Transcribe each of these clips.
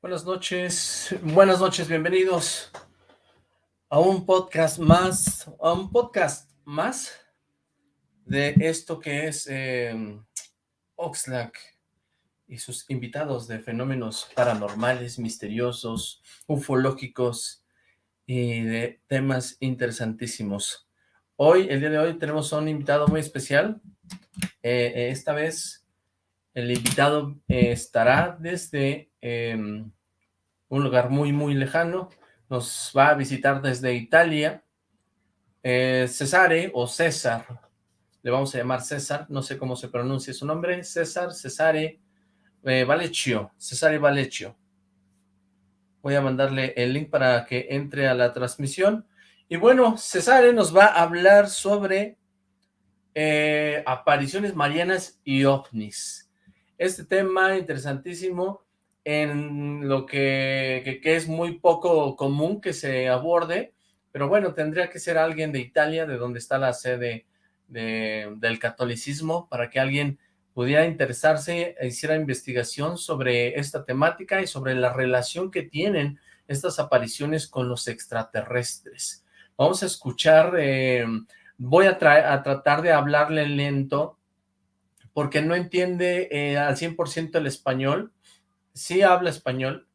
Buenas noches, buenas noches, bienvenidos a un podcast más, a un podcast más de esto que es eh, Oxlack y sus invitados de fenómenos paranormales, misteriosos, ufológicos y de temas interesantísimos. Hoy, el día de hoy, tenemos a un invitado muy especial. Eh, eh, esta vez el invitado eh, estará desde em, un lugar muy, muy lejano. Nos va a visitar desde Italia. Eh, Cesare o César, le vamos a llamar César, no sé cómo se pronuncia su nombre, César, Cesare eh, Valecchio, Cesare Valecchio. Voy a mandarle el link para que entre a la transmisión. Y bueno, Cesare nos va a hablar sobre apariciones marianas y ovnis este tema interesantísimo en lo que, es muy poco común que se aborde, pero bueno, tendría que ser alguien de Italia, de donde está la sede del catolicismo, para que alguien pudiera interesarse e hiciera investigación sobre esta temática y sobre la relación que tienen estas apariciones con los extraterrestres. Vamos a escuchar, eh, voy a, a tratar de hablarle lento porque no entiende eh, al 100% el español, sí habla español,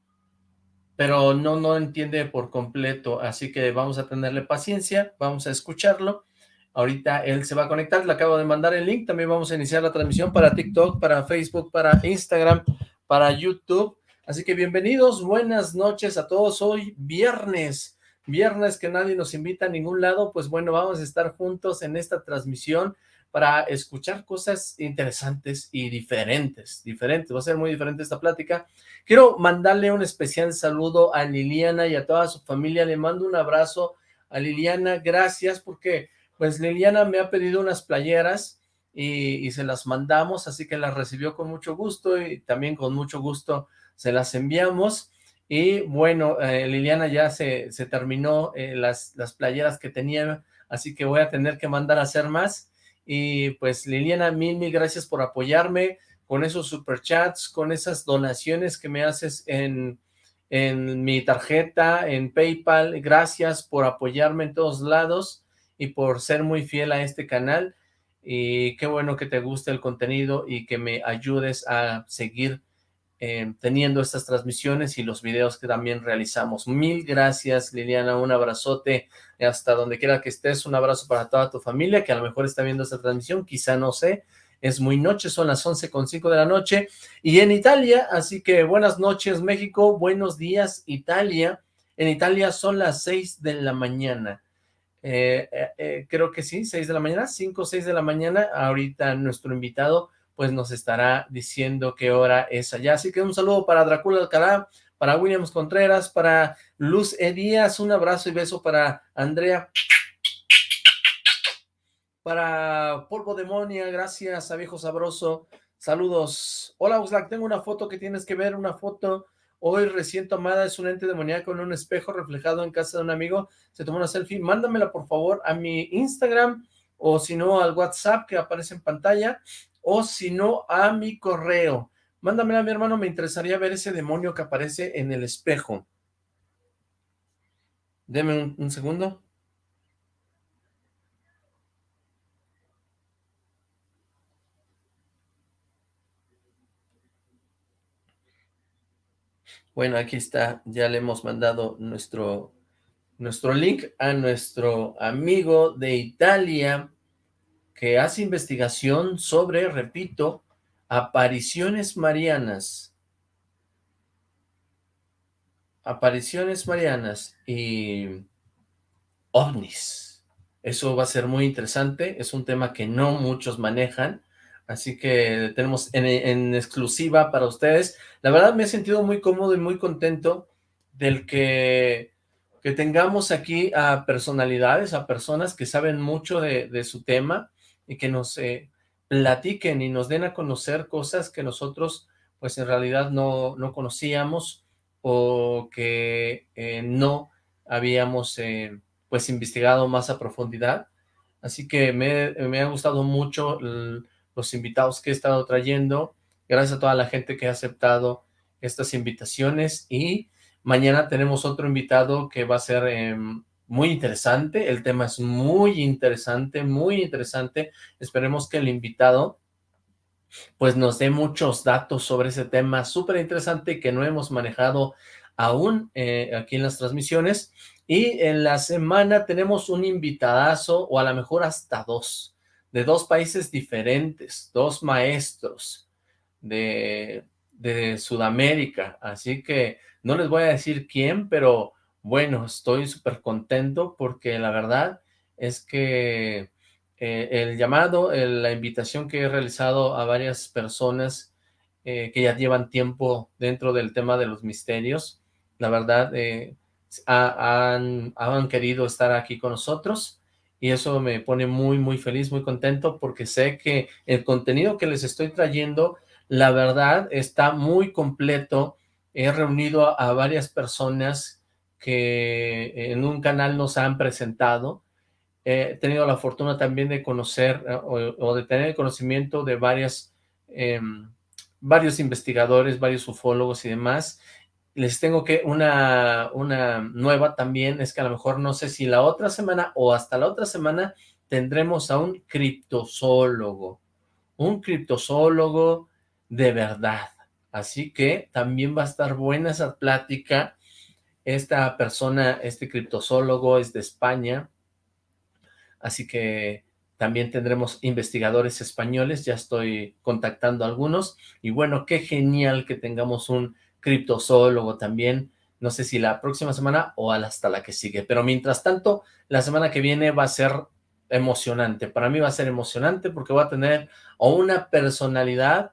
pero no, no entiende por completo, así que vamos a tenerle paciencia, vamos a escucharlo, ahorita él se va a conectar, le acabo de mandar el link, también vamos a iniciar la transmisión para TikTok, para Facebook, para Instagram, para YouTube, así que bienvenidos, buenas noches a todos, hoy viernes, viernes que nadie nos invita a ningún lado, pues bueno, vamos a estar juntos en esta transmisión, para escuchar cosas interesantes y diferentes, diferentes, va a ser muy diferente esta plática. Quiero mandarle un especial saludo a Liliana y a toda su familia, le mando un abrazo a Liliana, gracias porque pues Liliana me ha pedido unas playeras y, se las mandamos, así que las recibió con mucho gusto y también con mucho gusto se las enviamos. Y bueno, eh, Liliana ya se, se terminó eh, las, las playeras que tenía, así que voy a tener que mandar a hacer más y pues Liliana, mil, mil gracias por apoyarme con esos superchats, con esas donaciones que me haces en, en mi tarjeta, en Paypal. Gracias por apoyarme en todos lados y por ser muy fiel a este canal. Y qué bueno que te guste el contenido y que me ayudes a seguir eh, teniendo estas transmisiones y los videos que también realizamos. Mil gracias, Liliana, un abrazote hasta donde quiera que estés, un abrazo para toda tu familia que a lo mejor está viendo esta transmisión, quizá no sé, es muy noche, son las con cinco de la noche, y en Italia, así que buenas noches México, buenos días Italia, en Italia son las 6 de la mañana, eh, eh, creo que sí, 6 de la mañana, 5 o 6 de la mañana, ahorita nuestro invitado pues nos estará diciendo qué hora es allá. Así que un saludo para Dracula Alcalá, para Williams Contreras, para Luz E. Díaz, un abrazo y beso para Andrea, para Polvo Demonia, gracias a Viejo Sabroso, saludos. Hola Uslack, tengo una foto que tienes que ver, una foto hoy recién tomada, es un ente demoníaco en un espejo reflejado en casa de un amigo, se tomó una selfie, mándamela por favor a mi Instagram, o si no al WhatsApp que aparece en pantalla, o si no a mi correo. Mándamela a mi hermano, me interesaría ver ese demonio que aparece en el espejo. Deme un, segundo. Bueno, aquí está, ya le hemos mandado nuestro, nuestro link a nuestro amigo de Italia, que hace investigación sobre, repito, apariciones marianas. Apariciones marianas y ovnis. Eso va a ser muy interesante, es un tema que no muchos manejan, así que tenemos en, exclusiva para ustedes. La verdad me he sentido muy cómodo y muy contento del que, que tengamos aquí a personalidades, a personas que saben mucho de su tema, y que nos eh, platiquen y nos den a conocer cosas que nosotros pues en realidad no, no conocíamos o que eh, no habíamos eh, pues investigado más a profundidad. Así que me, me ha gustado mucho los invitados que he estado trayendo, gracias a toda la gente que ha aceptado estas invitaciones y mañana tenemos otro invitado que va a ser em, muy interesante, el tema es muy interesante, muy interesante, esperemos que el invitado pues nos dé muchos datos sobre ese tema súper interesante que no hemos manejado aún eh, aquí en las transmisiones, y en la semana tenemos un invitadazo, o a lo mejor hasta dos, de dos países diferentes, dos maestros de, de Sudamérica, así que no les voy a decir quién, pero bueno, estoy súper contento porque la verdad es que eh, el llamado, la invitación que he realizado a varias personas eh, que ya llevan tiempo dentro del tema de los misterios, la verdad, eh, han, han querido estar aquí con nosotros y eso me pone muy, muy feliz, muy contento porque sé que el contenido que les estoy trayendo, la verdad, está muy completo. He reunido a varias personas que en un canal nos han presentado. He tenido la fortuna también de conocer eh, o, de tener el conocimiento de varias, em, varios investigadores, varios ufólogos y demás. Les tengo que una, una nueva también, es que a lo mejor no sé si la otra semana o hasta la otra semana tendremos a un criptozoólogo, un criptozoólogo de verdad. Así que también va a estar buena esa plática esta persona, este criptozoólogo es de España, así que también tendremos investigadores españoles, ya estoy contactando a algunos, y bueno, qué genial que tengamos un criptozoólogo también, no sé si la próxima semana o hasta la que sigue, pero mientras tanto, la semana que viene va a ser emocionante, para mí va a ser emocionante porque va a tener una personalidad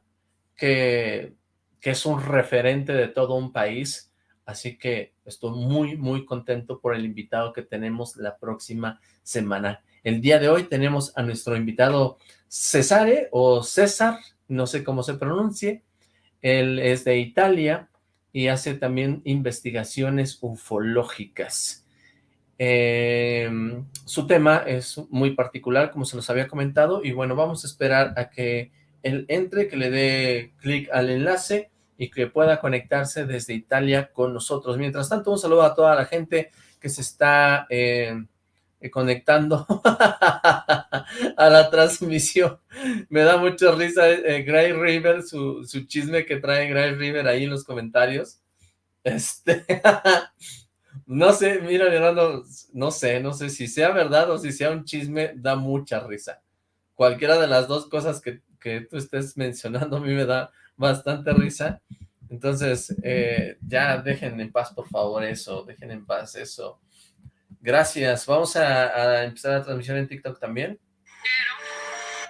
que, que es un referente de todo un país, Así que estoy muy, muy contento por el invitado que tenemos la próxima semana. El día de hoy tenemos a nuestro invitado Cesare o César, no sé cómo se pronuncie. Él es de Italia y hace también investigaciones ufológicas. Em, su tema es muy particular, como se los había comentado, y bueno, vamos a esperar a que él entre, que le dé clic al enlace y que pueda conectarse desde Italia con nosotros. Mientras tanto, un saludo a toda la gente que se está eh, eh, conectando a la transmisión. Me da mucha risa eh, Gray River, su, chisme que trae Gray River ahí en los comentarios. Este, no sé, mira Leonardo, no sé, no sé si sea verdad o si sea un chisme, da mucha risa. Cualquiera de las dos cosas que, que tú estés mencionando a mí me da bastante risa. Entonces, eh, ya dejen en paz, por favor, eso. Dejen en paz eso. Gracias. Vamos a, empezar la transmisión en TikTok también.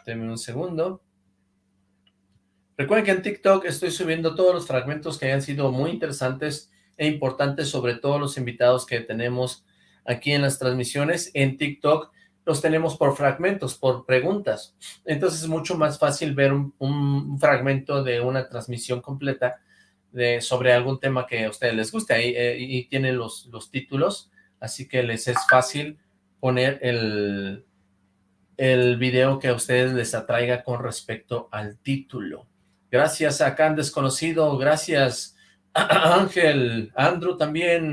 Denme un segundo. Recuerden que en TikTok estoy subiendo todos los fragmentos que hayan sido muy interesantes e importantes, sobre todos los invitados que tenemos aquí en las transmisiones. En TikTok los tenemos por fragmentos, por preguntas. Entonces es mucho más fácil ver un, fragmento de una transmisión completa de, sobre algún tema que a ustedes les guste. Ahí eh, y tienen los, los títulos, así que les es fácil poner el, el video que a ustedes les atraiga con respecto al título. Gracias a Can Desconocido, gracias a Ángel, Andrew también,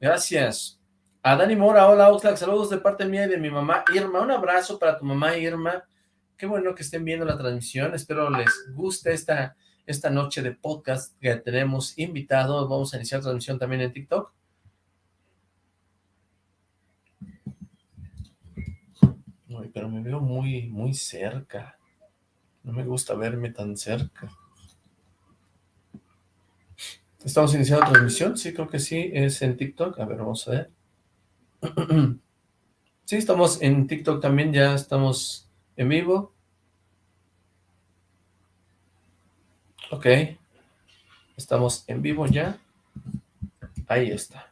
gracias. A Dani Mora, hola Oxlack, saludos de parte mía y de mi mamá Irma. Un abrazo para tu mamá Irma. Qué bueno que estén viendo la transmisión. Espero les guste esta, esta noche de podcast que tenemos invitados. Vamos a iniciar transmisión también en TikTok. pero me veo muy, muy cerca. No me gusta verme tan cerca. ¿Estamos iniciando transmisión? Sí, creo que sí. Es en TikTok. A ver, vamos a ver. Sí, estamos en TikTok también, ya estamos en vivo. Ok. Estamos en vivo ya. Ahí está.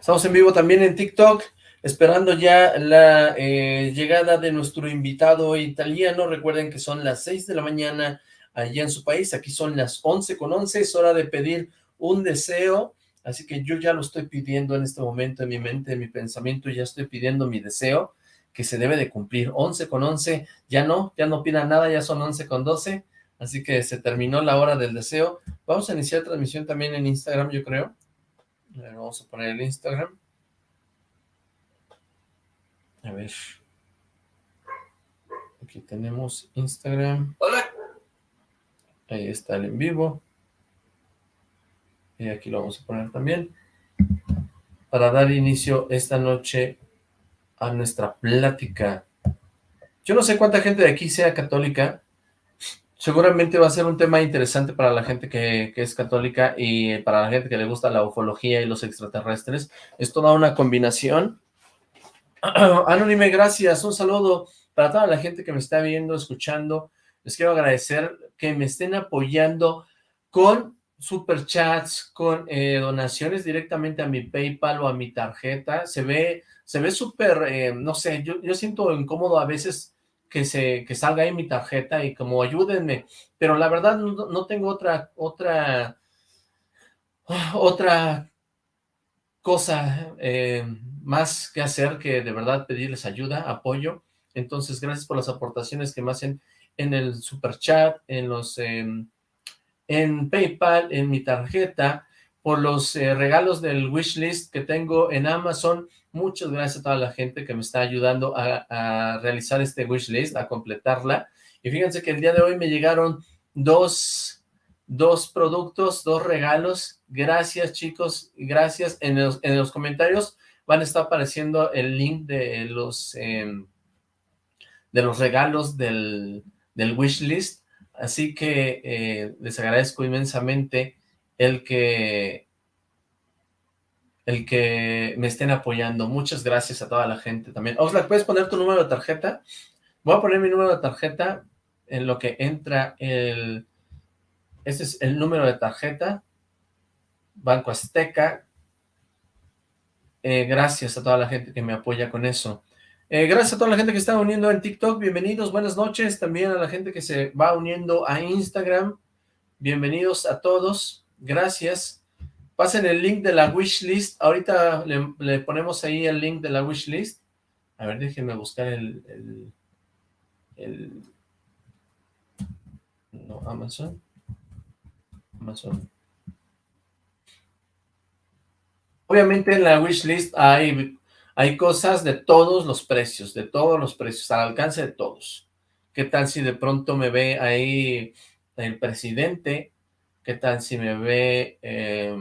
Estamos en vivo también en TikTok, esperando ya la eh, llegada de nuestro invitado italiano. Recuerden que son las 6 de la mañana allá en su país. Aquí son las 11 con 11. Es hora de pedir un deseo Así que yo ya lo estoy pidiendo en este momento en mi mente, en mi pensamiento, ya estoy pidiendo mi deseo que se debe de cumplir. 11 con 11, ya no, ya no pida nada, ya son 11 con 12. Así que se terminó la hora del deseo. Vamos a iniciar transmisión también en Instagram, yo creo. vamos a poner el Instagram. A ver. Aquí tenemos Instagram. Hola. Ahí está el en vivo. Y aquí lo vamos a poner también. Para dar inicio esta noche a nuestra plática. Yo no sé cuánta gente de aquí sea católica. Seguramente va a ser un tema interesante para la gente que, que, es católica y para la gente que le gusta la ufología y los extraterrestres. Es toda una combinación. Anónime, gracias. Un saludo para toda la gente que me está viendo, escuchando. Les quiero agradecer que me estén apoyando con superchats, con eh, donaciones directamente a mi PayPal o a mi tarjeta. Se ve se ve súper, eh, no sé, yo, yo siento incómodo a veces que se que salga ahí mi tarjeta y como ayúdenme, pero la verdad no, tengo otra, otra, otra cosa eh, más que hacer que de verdad pedirles ayuda, apoyo, entonces gracias por las aportaciones que me hacen en el super chat, en los, em, en PayPal, en mi tarjeta, por los eh, regalos del wishlist que tengo en Amazon, Muchas gracias a toda la gente que me está ayudando a, realizar este wishlist, a completarla. Y fíjense que el día de hoy me llegaron dos, dos productos, dos regalos. Gracias, chicos. Gracias. En los, en los comentarios van a estar apareciendo el link de los, em, de los regalos del, del wishlist. Así que eh, les agradezco inmensamente el que el que me estén apoyando. Muchas gracias a toda la gente también. Oxlack, ¿puedes poner tu número de tarjeta? Voy a poner mi número de tarjeta en lo que entra el... Este es el número de tarjeta. Banco Azteca. Eh, gracias a toda la gente que me apoya con eso. Eh, gracias a toda la gente que está uniendo en TikTok. Bienvenidos, buenas noches. También a la gente que se va uniendo a Instagram. Bienvenidos a todos. Gracias. Pasen el link de la wishlist. Ahorita le, ponemos ahí el link de la wishlist. A ver, déjenme buscar el, el, No, Amazon. Amazon. Obviamente en la wishlist hay, hay cosas de todos los precios, de todos los precios, al alcance de todos. ¿Qué tal si de pronto me ve ahí el presidente? ¿Qué tal si me ve... Eh,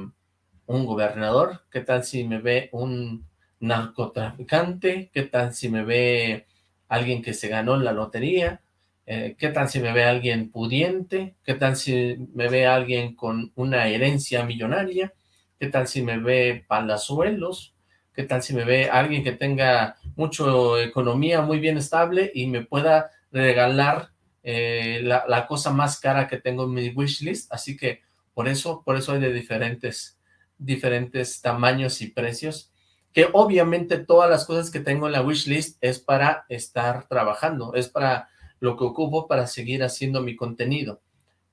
un gobernador? ¿Qué tal si me ve un narcotraficante? ¿Qué tal si me ve alguien que se ganó en la lotería? Eh, ¿Qué tal si me ve alguien pudiente? ¿Qué tal si me ve alguien con una herencia millonaria? ¿Qué tal si me ve palazuelos? ¿Qué tal si me ve alguien que tenga mucha economía muy bien estable y me pueda regalar eh, la, la, cosa más cara que tengo en mi wishlist? Así que por eso, por eso hay de diferentes diferentes tamaños y precios, que obviamente todas las cosas que tengo en la wishlist es para estar trabajando, es para lo que ocupo para seguir haciendo mi contenido.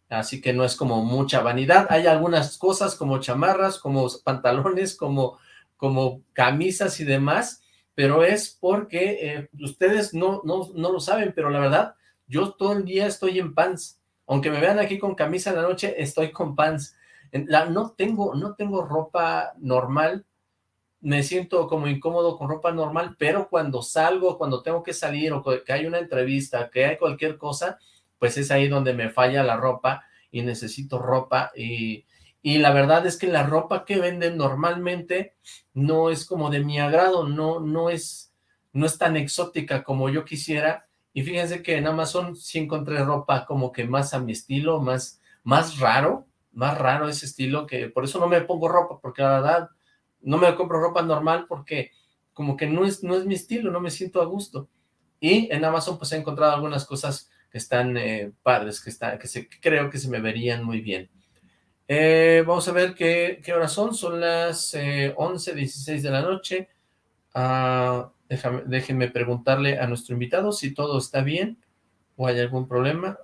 Así que no es como mucha vanidad. Hay algunas cosas como chamarras, como pantalones, como, como camisas y demás, pero es porque eh, ustedes no, no, no lo saben, pero la verdad, yo todo el día estoy en pants. Aunque me vean aquí con camisa en la noche, estoy con pants no, tengo, no tengo ropa normal, me siento como incómodo con ropa normal, pero cuando salgo, cuando tengo que salir o que hay una entrevista, que hay cualquier cosa, pues es ahí donde me falla la ropa y necesito ropa y, y la verdad es que la ropa que venden normalmente no es como de mi agrado, no, no, es, no es tan exótica como yo quisiera y fíjense que en Amazon sí encontré ropa como que más a mi estilo, más, más raro, más raro ese estilo, que por eso no me pongo ropa, porque la verdad no me compro ropa normal porque como que no es, no es mi estilo, no me siento a gusto. Y en Amazon pues he encontrado algunas cosas que están eh, padres, que, está, que, se, creo que se me verían muy bien. Eh, vamos a ver qué, qué horas son, son las eh, 11, 16 de la noche. Ah, déjenme preguntarle a nuestro invitado si todo está bien o hay algún problema.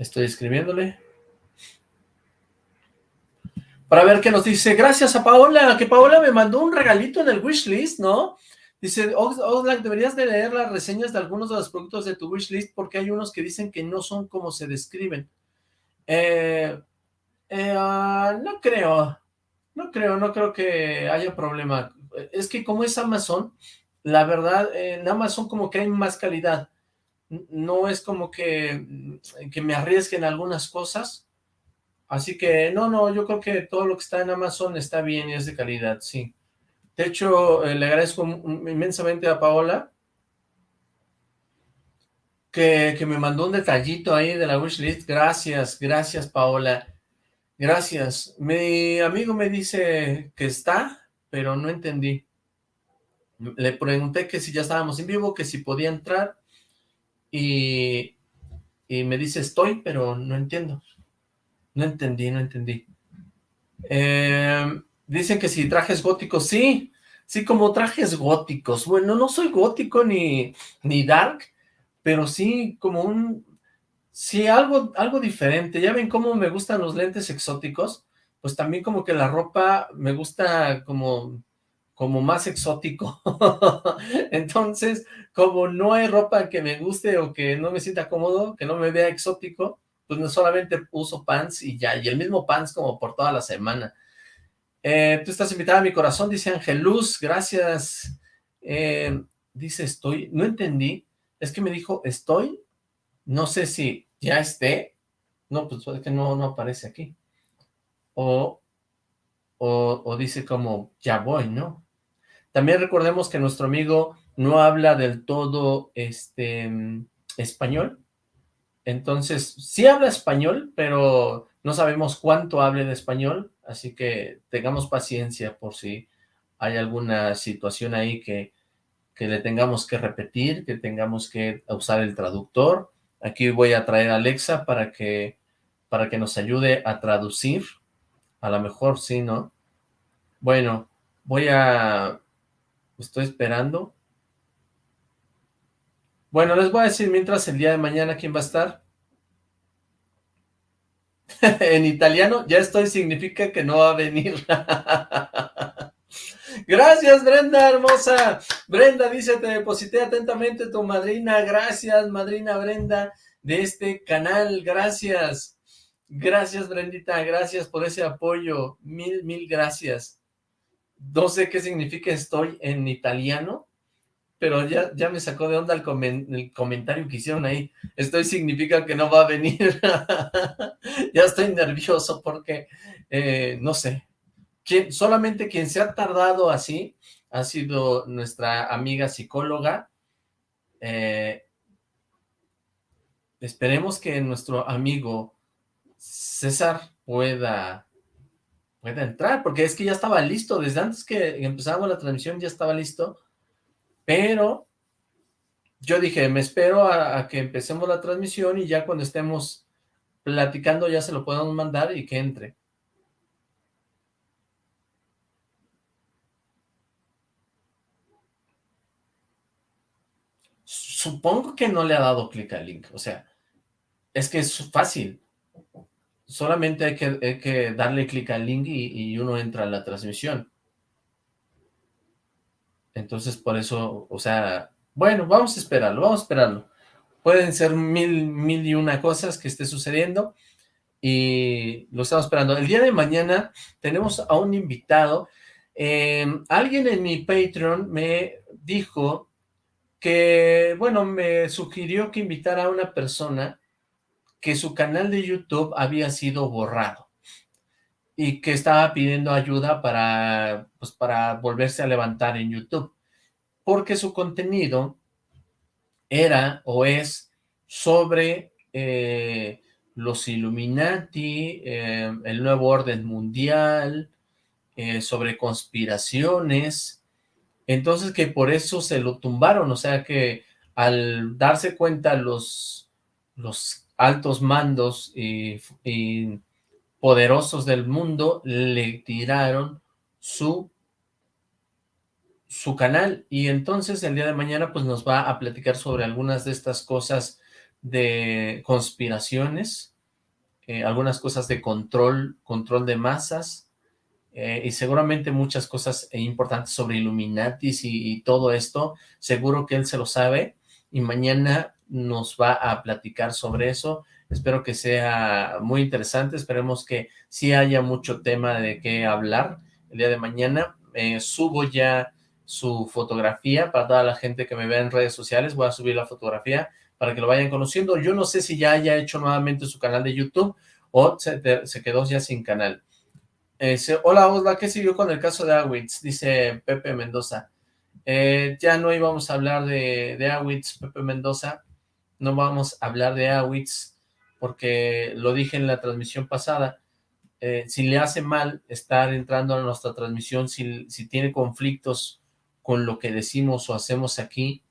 Estoy escribiéndole. Para ver qué nos dice. Gracias a Paola, que Paola me mandó un regalito en el wishlist, ¿no? Dice, Oxlack, deberías de leer las reseñas de algunos de los productos de tu wishlist porque hay unos que dicen que no son como se describen. Eh, eh, ah, no creo, no creo, no creo que haya problema. Es que como es Amazon, la verdad, en Amazon como que hay más calidad. No es como que, que me arriesguen algunas cosas. Así que, no, no, yo creo que todo lo que está en Amazon está bien y es de calidad, sí. De hecho, eh, le agradezco inmensamente a Paola que, me mandó un detallito ahí de la wishlist. Gracias, gracias Paola. Gracias. Mi amigo me dice que está, pero no entendí. Le pregunté que si ya estábamos en vivo, que si podía entrar, y, y me dice estoy, pero no entiendo. No entendí, no entendí. Eh, Dicen que si trajes góticos, sí, sí como trajes góticos. Bueno, no soy gótico ni, ni dark, pero sí como un, sí algo, algo diferente. Ya ven cómo me gustan los lentes exóticos, pues también como que la ropa me gusta como, como más exótico. Entonces, como no hay ropa que me guste o que no me sienta cómodo, que no me vea exótico, pues no solamente uso pants y ya, y el mismo pants como por toda la semana. Eh, tú estás invitada a mi corazón, dice Ángel Luz, gracias. Eh, dice estoy, no entendí, es que me dijo estoy, no sé si ya esté, no, pues es que no, no aparece aquí. O, o, o dice como ya voy, ¿no? También recordemos que nuestro amigo no habla del todo este español, entonces sí habla español, pero no sabemos cuánto hable de español, así que tengamos paciencia por si hay alguna situación ahí que, que le tengamos que repetir, que tengamos que usar el traductor. Aquí voy a traer a Alexa para que, para que nos ayude a traducir. A lo mejor sí, ¿no? Bueno, voy a... Estoy esperando. Bueno, les voy a decir mientras el día de mañana quién va a estar. en italiano, ya estoy significa que no va a venir. Gracias, Brenda, hermosa. Brenda dice, te deposité atentamente tu madrina. Gracias, madrina Brenda, de este canal. Gracias. Gracias, Brendita. Gracias por ese apoyo. Mil, mil gracias. No sé qué significa estoy en italiano, pero ya, ya me sacó de onda el, comentario que hicieron ahí. Estoy significa que no va a venir. ya estoy nervioso porque, eh, no sé, solamente quien se ha tardado así ha sido nuestra amiga psicóloga. Eh, esperemos que nuestro amigo César pueda, pueda entrar, porque es que ya estaba listo, desde antes que empezamos la transmisión ya estaba listo, pero yo dije, me espero a, que empecemos la transmisión y ya cuando estemos platicando ya se lo podemos mandar y que entre. Supongo que no le ha dado clic al link, o sea, es que es fácil. Solamente hay que, darle clic al link y uno entra a la transmisión. Entonces, por eso, o sea, bueno, vamos a esperarlo, vamos a esperarlo. Pueden ser mil, mil y una cosas que esté sucediendo y lo estamos esperando. El día de mañana tenemos a un invitado. Em, alguien en mi Patreon me dijo que, bueno, me sugirió que invitara a una persona que su canal de YouTube había sido borrado y que estaba pidiendo ayuda para, pues, para volverse a levantar en YouTube, porque su contenido era o es sobre eh, los Illuminati, eh, el nuevo orden mundial, eh, sobre conspiraciones, entonces que por eso se lo tumbaron, o sea que al darse cuenta los, los altos mandos y poderosos del mundo le tiraron su, su canal. Y entonces el día de mañana pues nos va a platicar sobre algunas de estas cosas de conspiraciones eh, algunas cosas de control, control de masas, eh, y seguramente muchas cosas importantes sobre Illuminatis y, todo esto, seguro que él se lo sabe, y mañana nos va a platicar sobre eso, espero que sea muy interesante, esperemos que sí haya mucho tema de qué hablar el día de mañana, eh, subo ya su fotografía para toda la gente que me vea en redes sociales, voy a subir la fotografía para que lo vayan conociendo, yo no sé si ya haya hecho nuevamente su canal de YouTube o se, quedó ya sin canal, hola, hola, ¿qué siguió con el caso de Awitz? Dice Pepe Mendoza. Eh, ya no íbamos a hablar de, de Awitz, Pepe Mendoza. No vamos a hablar de Awitz porque lo dije en la transmisión pasada. Eh, si le hace mal estar entrando a nuestra transmisión, si, si tiene conflictos con lo que decimos o hacemos aquí,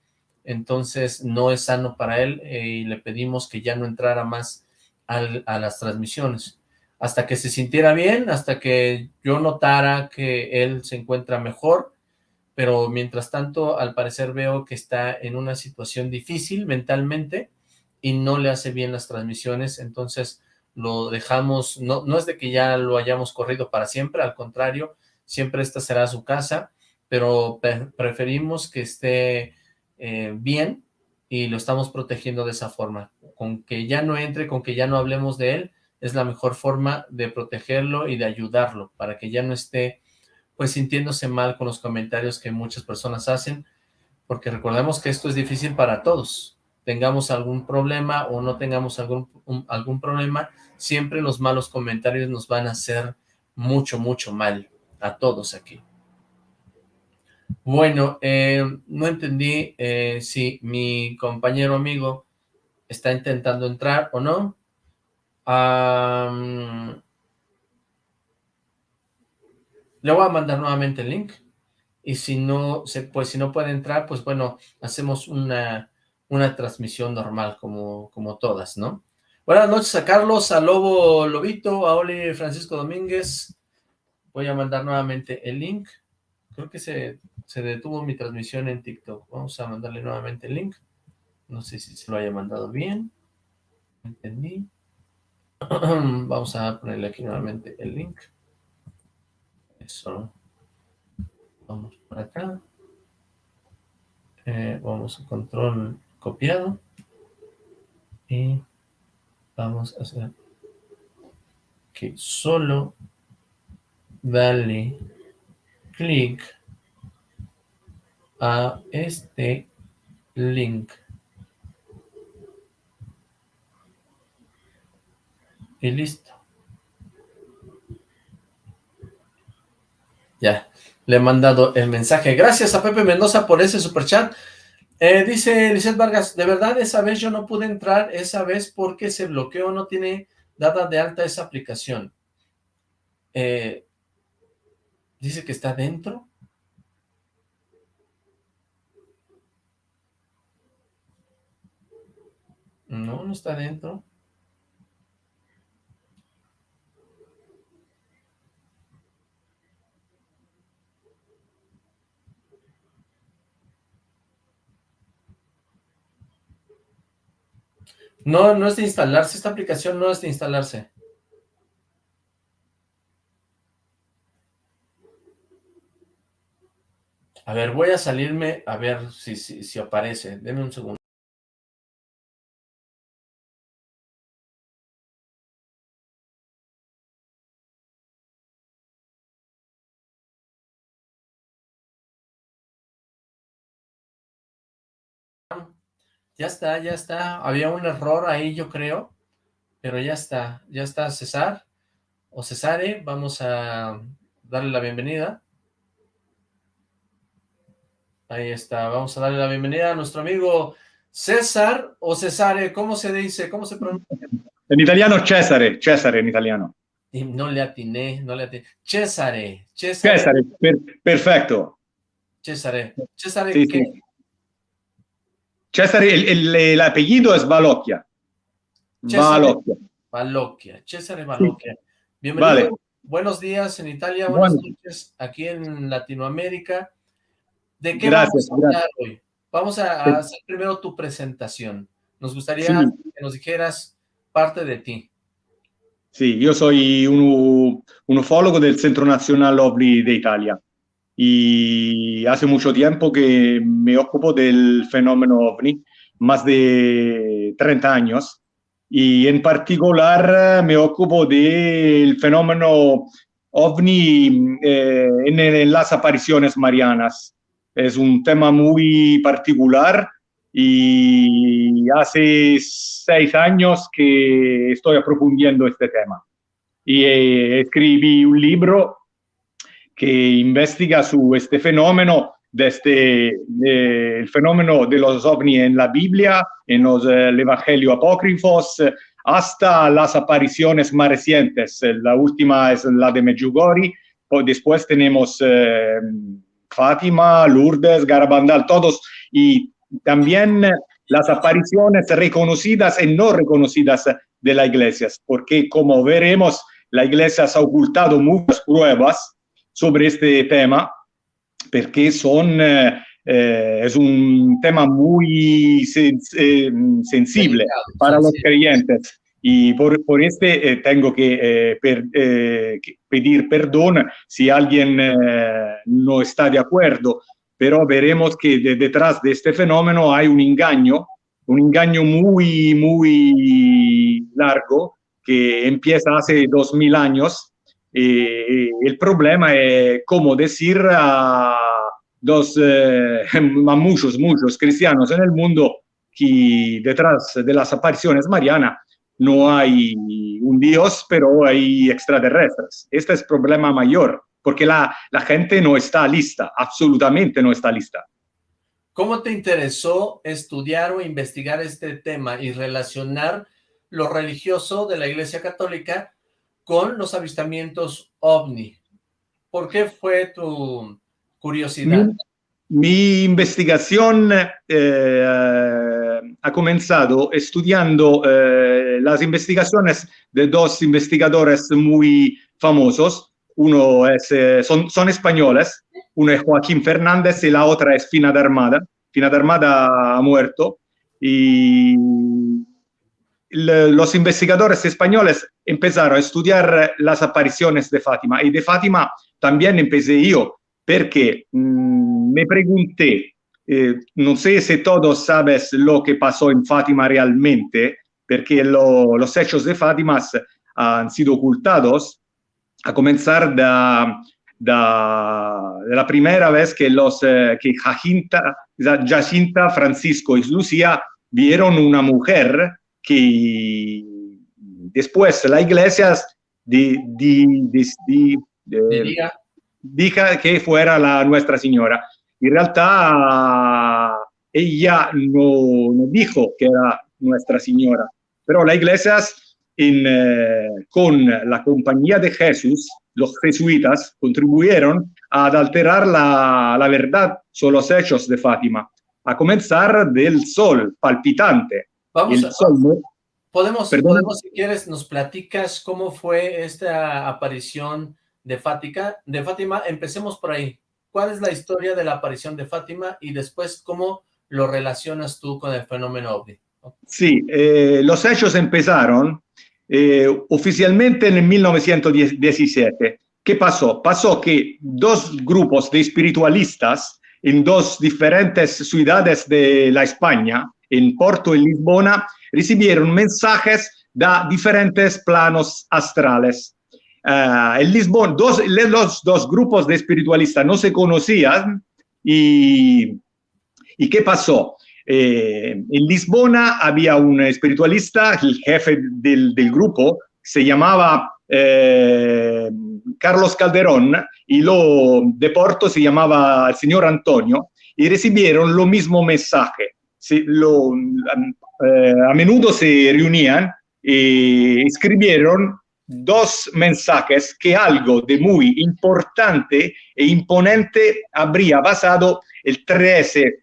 entonces no es sano para él y le pedimos que ya no entrara más a las transmisiones hasta que se sintiera bien, hasta que yo notara que él se encuentra mejor, pero mientras tanto al parecer veo que está en una situación difícil mentalmente y no le hace bien las transmisiones, entonces lo dejamos, no, no es de que ya lo hayamos corrido para siempre, al contrario, siempre esta será su casa, pero preferimos que esté eh, bien y lo estamos protegiendo de esa forma, con que ya no entre, con que ya no hablemos de él, es la mejor forma de protegerlo y de ayudarlo para que ya no esté pues sintiéndose mal con los comentarios que muchas personas hacen, porque recordemos que esto es difícil para todos, tengamos algún problema o no tengamos algún, algún problema, siempre los malos comentarios nos van a hacer mucho, mucho mal a todos aquí. Bueno, eh, no entendí eh, si mi compañero amigo está intentando entrar o no le voy a mandar nuevamente el link y si no pues si no puede entrar, pues bueno, hacemos una, una transmisión normal como, como todas, ¿no? Buenas noches a Carlos, a Lobo Lobito, a Oli Francisco Domínguez. Voy a mandar nuevamente el link. Creo que se, se detuvo mi transmisión en TikTok. Vamos a mandarle nuevamente el link. No sé si se lo haya mandado bien. Entendí. Vamos a ponerle aquí nuevamente el link. Eso. Vamos por acá. Eh, vamos a control copiado. Y vamos a hacer que solo dale clic a este link. Y listo. Ya, le he mandado el mensaje. Gracias a Pepe Mendoza por ese superchat. Eh, dice Lizeth Vargas, de verdad esa vez yo no pude entrar, esa vez porque se bloqueó, no tiene dada de alta esa aplicación. Eh, dice que está dentro. No, no está dentro. No, no es de instalarse, esta aplicación no es de instalarse. A ver, voy a salirme a ver si, si, aparece. Denme un segundo. Ya está, ya está. Había un error ahí, yo creo. Pero ya está. Ya está César. O Cesare. Vamos a darle la bienvenida. Ahí está. Vamos a darle la bienvenida a nuestro amigo César o Cesare. ¿Cómo se dice? ¿Cómo se pronuncia? En italiano Cesare. Cesare en italiano. Y no le atiné, no le atiné. Cesare. Cesare, Cesare per, perfecto. Cesare. Cesare, sí, ¿qué? Sí. Cesare, el, el, el, apellido es Balocchia. Balocchia. Balocchia, Cesare Balocchia. Bienvenido. Vale. Buenos días en Italia, buenas bueno. noches aquí en Latinoamérica. ¿De qué gracias, vamos a hablar hoy? Vamos a, a, hacer primero tu presentación. Nos gustaría sí. que nos dijeras parte de ti. Sí, yo soy un, un ufólogo del Centro Nacional OVNI de Italia y hace mucho tiempo que me ocupo del fenómeno OVNI, más de 30 años, y en particular me ocupo del fenómeno OVNI eh, en, en, las apariciones marianas. Es un tema muy particular y hace seis años que estoy aprofundiendo este tema. Y eh, escribí un libro que investiga su este fenómeno desde eh, el fenómeno de los ovnis en la Biblia, en los eh, evangelios apócrifos, hasta las apariciones más recientes. La última es la de Medjugorje, después tenemos eh, Fátima, Lourdes, Garabandal, todos, y también las apariciones reconocidas y no reconocidas de la iglesia, porque como veremos, la iglesia ha ocultado muchas pruebas sobre este tema, porque son, eh, eh, es un tema muy eh, sensible para los creyentes. Y por, por este eh, tengo que, per, que, pedir perdón si alguien no está de acuerdo, pero veremos que de, detrás de este fenómeno hay un engaño, un engaño muy, muy largo que empieza hace dos mil años. Y el problema es cómo decir a, dos, a muchos, muchos cristianos en el mundo que detrás de las apariciones marianas no hay un Dios, pero hay extraterrestres. Este es el problema mayor, porque la, la gente no está lista, absolutamente no está lista. ¿Cómo te interesó estudiar o investigar este tema y relacionar lo religioso de la Iglesia Católica con los avistamientos OVNI? ¿Por qué fue tu curiosidad? Mi, investigación eh, ha comenzado estudiando eh, las investigaciones de dos investigadores muy famosos. Uno es, eh, son, españoles, uno es Joaquín Fernández y la otra es Fina de Armada. Fina de Armada ha muerto y los investigadores españoles empezaron a estudiar las apariciones de Fátima. Y de Fátima también empecé yo porque mmm, me pregunté eh, no sé si todos sabes lo que pasó en Fátima realmente, porque lo, los hechos de Fátima han sido ocultados, a comenzar de, de, de la primera vez que, los, eh, que Jacinta, Jacinta, Francisco y Lucía vieron una mujer que después la iglesia di, di, di, dijo que fuera la Nuestra Señora. In realtà ella no, no, dijo que era Nuestra Señora, pero la iglesia en, eh, con la compañía de Jesús, los jesuitas, contribuyeron a alterar la, la, verdad sobre los hechos de Fátima, a comenzar del sol palpitante. Vamos a, sol, podemos, podemos, si quieres, nos platicas cómo fue esta aparición de Fátima, de Fátima, empecemos por ahí. ¿Cuál es la historia de la aparición de Fátima y después cómo lo relacionas tú con el fenómeno OVNI? Sí, eh, los hechos empezaron eh, oficialmente en el 1917. ¿Qué pasó? Pasó que dos grupos de espiritualistas en dos diferentes ciudades de la España, en Porto y Lisbona, recibieron mensajes de diferentes planos astrales uh, en Lisboa, dos, los dos grupos de espiritualistas no se conocían y, ¿y qué pasó? Eh, en Lisbona había un espiritualista, el jefe del, del grupo, se llamaba eh, Carlos Calderón y lo de Porto se llamaba el señor Antonio y recibieron lo mismo mensaje. Se, eh, a menudo se reunían y escribieron dos mensajes que algo de muy importante e imponente habría pasado el 13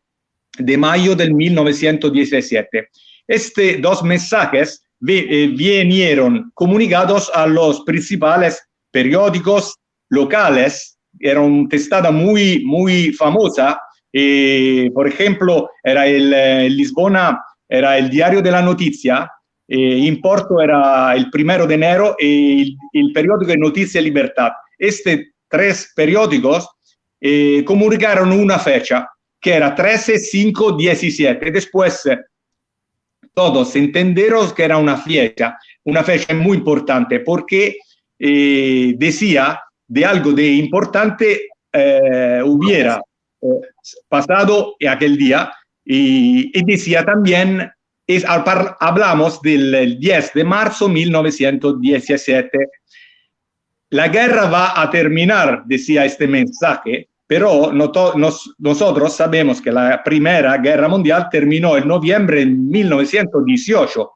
de mayo del 1917. Estos dos mensajes eh, vinieron comunicados a los principales periódicos locales, era una testada muy, muy famosa, eh, por ejemplo, era el, el Lisbona, era el diario de la noticia, eh, en Porto era el primero de enero y el, el periódico de Noticias Libertad. Estos tres periódicos eh, comunicaron una fecha que era 13, 5, 17. Después todos entendieron que era una fecha, una fecha muy importante porque eh, decía de algo de importante eh, hubiera pasado aquel día y, y decía también, es, hablamos del 10 de marzo 1917. La guerra va a terminar, decía este mensaje, pero nos, nosotros sabemos que la Primera Guerra Mundial terminó en noviembre de 1918.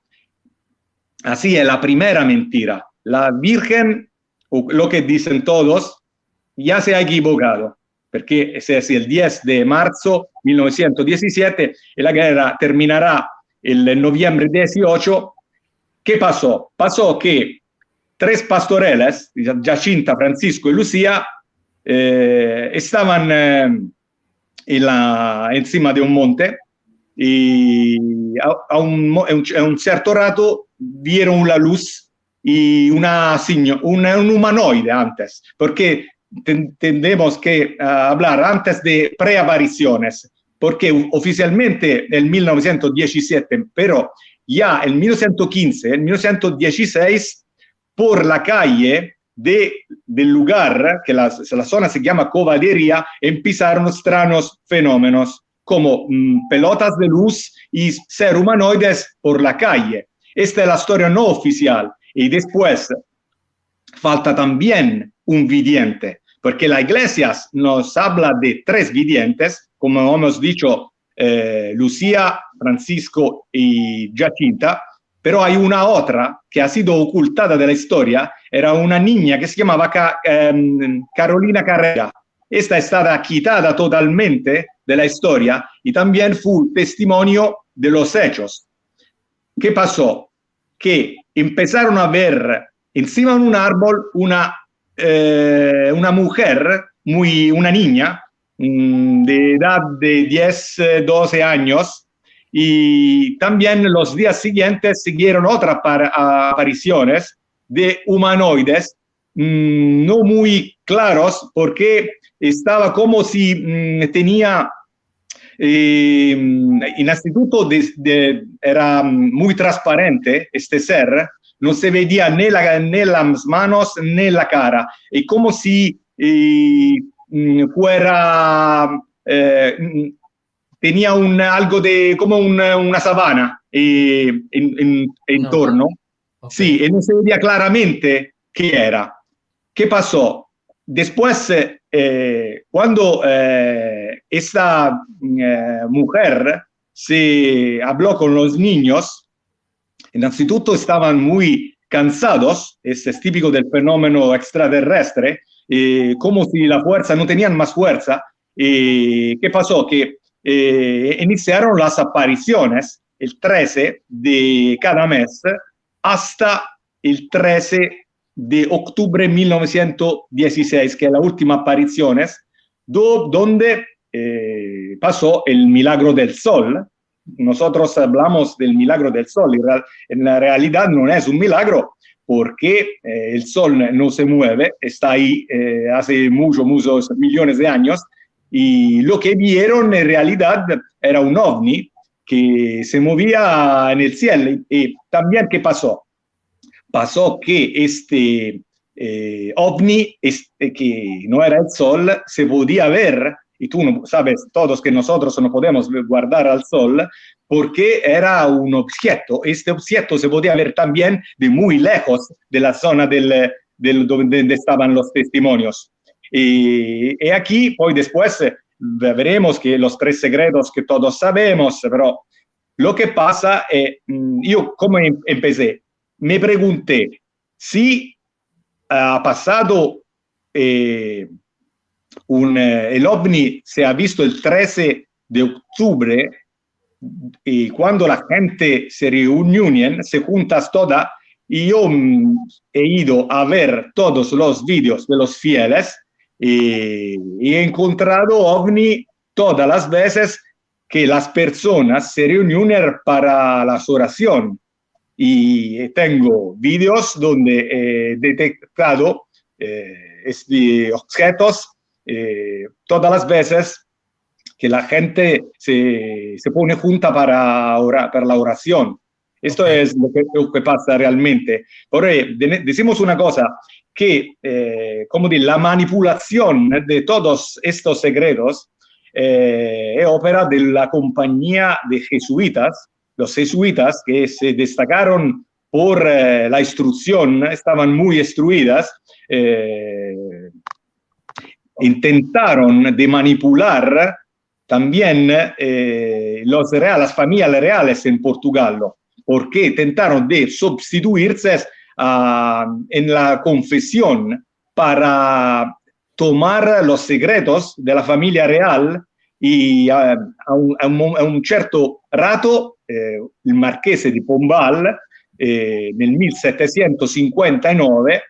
Así es la primera mentira. La Virgen, lo que dicen todos, ya se ha equivocado, porque es el 10 de marzo de 1917 y la guerra terminará el noviembre 18. ¿Qué pasó? Pasó que tres pastoreles, Jacinta, Francisco y Lucía, eh, estaban eh, en la, encima de un monte y a, a, un, a, un, cierto rato vieron la luz y una, una un humanoide antes, porque tendemos que uh, hablar antes de preapariciones, porque oficialmente en 1917, pero ya en 1915, en 1916, por la calle de, del lugar, que la, la, zona se llama Covallería, empezaron extraños fenómenos como mmm, pelotas de luz y ser humanoides por la calle. Esta es la historia no oficial. Y después falta también un vidente, porque la iglesia nos habla de tres videntes, como hemos dicho, eh, Lucía, Francisco y Jacinta, pero hay una otra que ha sido ocultada de la historia, era una niña que se llamaba eh, Carolina Carrera. Esta está quitada totalmente de la historia y también fue testimonio de los hechos. ¿Qué pasó? Que empezaron a ver encima de un árbol una, eh, una mujer, muy, una niña, mmm, de edad de 10, 12 años, y también los días siguientes siguieron otras apariciones de humanoides mmm, no muy claros porque estaba como si mmm, tenía eh, en instituto era muy transparente este ser, no se veía ni, la, ni las manos ni la cara, y como si eh, fuera eh, tenía un, algo de como una, una sabana eh, en, en, no. Okay. Sí, y no se veía claramente qué era. ¿Qué pasó? Después, eh, cuando eh, esta eh, mujer se habló con los niños, innanzitutto estaban muy cansados, este es típico del fenómeno extraterrestre, como si la fuerza, no tenían más fuerza. ¿Qué pasó? Que eh, iniciaron las apariciones el 13 de cada mes hasta el 13 de octubre de 1916, que es la última aparición, do, donde eh, pasó el milagro del sol. Nosotros hablamos del milagro del sol, en la realidad no es un milagro porque eh, el sol no se mueve, está ahí eh, hace muchos, muchos millones de años, y lo que vieron en realidad era un ovni que se movía en el cielo. Y también, ¿qué pasó? Pasó que este eh, ovni, este, que no era el sol, se podía ver, y tú no, sabes todos que nosotros no podemos guardar al sol, porque era un objeto. Este objeto se podía ver también de muy lejos de la zona del, del donde estaban los testimonios. Y, y, aquí, poi después eh, veremos que los tres secretos que todos sabemos, pero lo que pasa es, mm, yo como em, empecé, me pregunté si ha pasado eh, un, eh, el ovni se ha visto el 13 de octubre y cuando la gente se reúnen, se juntas todas, y yo mm, he ido a ver todos los vídeos de los fieles y, he encontrado ovni todas las veces que las personas se reunieron para las oraciones. y tengo vídeos donde he detectado estos objetos todas las veces que la gente se, se pone junta para, orar, para la oración. Esto okay. es lo que, lo que, pasa realmente. Por decimos una cosa, que eh, como de la manipulación de todos estos secretos eh, es ópera de la compañía de jesuitas, los jesuitas que se destacaron por eh, la instrucción, estaban muy instruidas, eh, intentaron de manipular también eh, los reales, familias reales en Portugal, porque intentaron de sustituirse uh, en la confesión para tomar los secretos de la familia real y uh, a, un, certo rato eh, il marchese di Pombal eh, nel 1759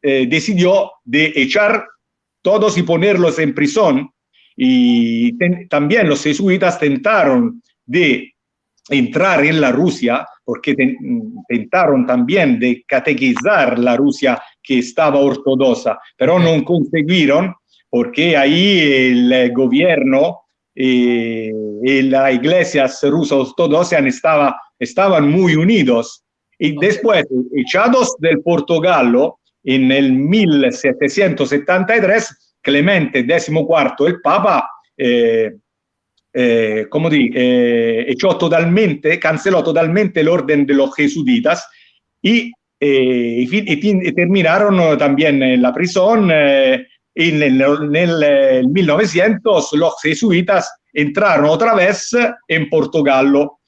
eh, decidió de echar todos y ponerlos en prisión Y ten, también los jesuitas tentaron de entrar en la Rusia, porque ten, tentaron también de catequizar la Rusia que estaba ortodoxa, pero no consiguieron porque ahí el gobierno eh, y la iglesia rusa ortodoxa estaba, estaban muy unidos. Y después, echados del Portogallo en el 1773, Clemente XIV, el Papa, eh, eh, como di, eh, echó totalmente, canceló totalmente el orden de los jesuitas y, eh, y, y terminaron también en la prisión. en el, en el 1900 los jesuitas entraron otra vez en Portogallo.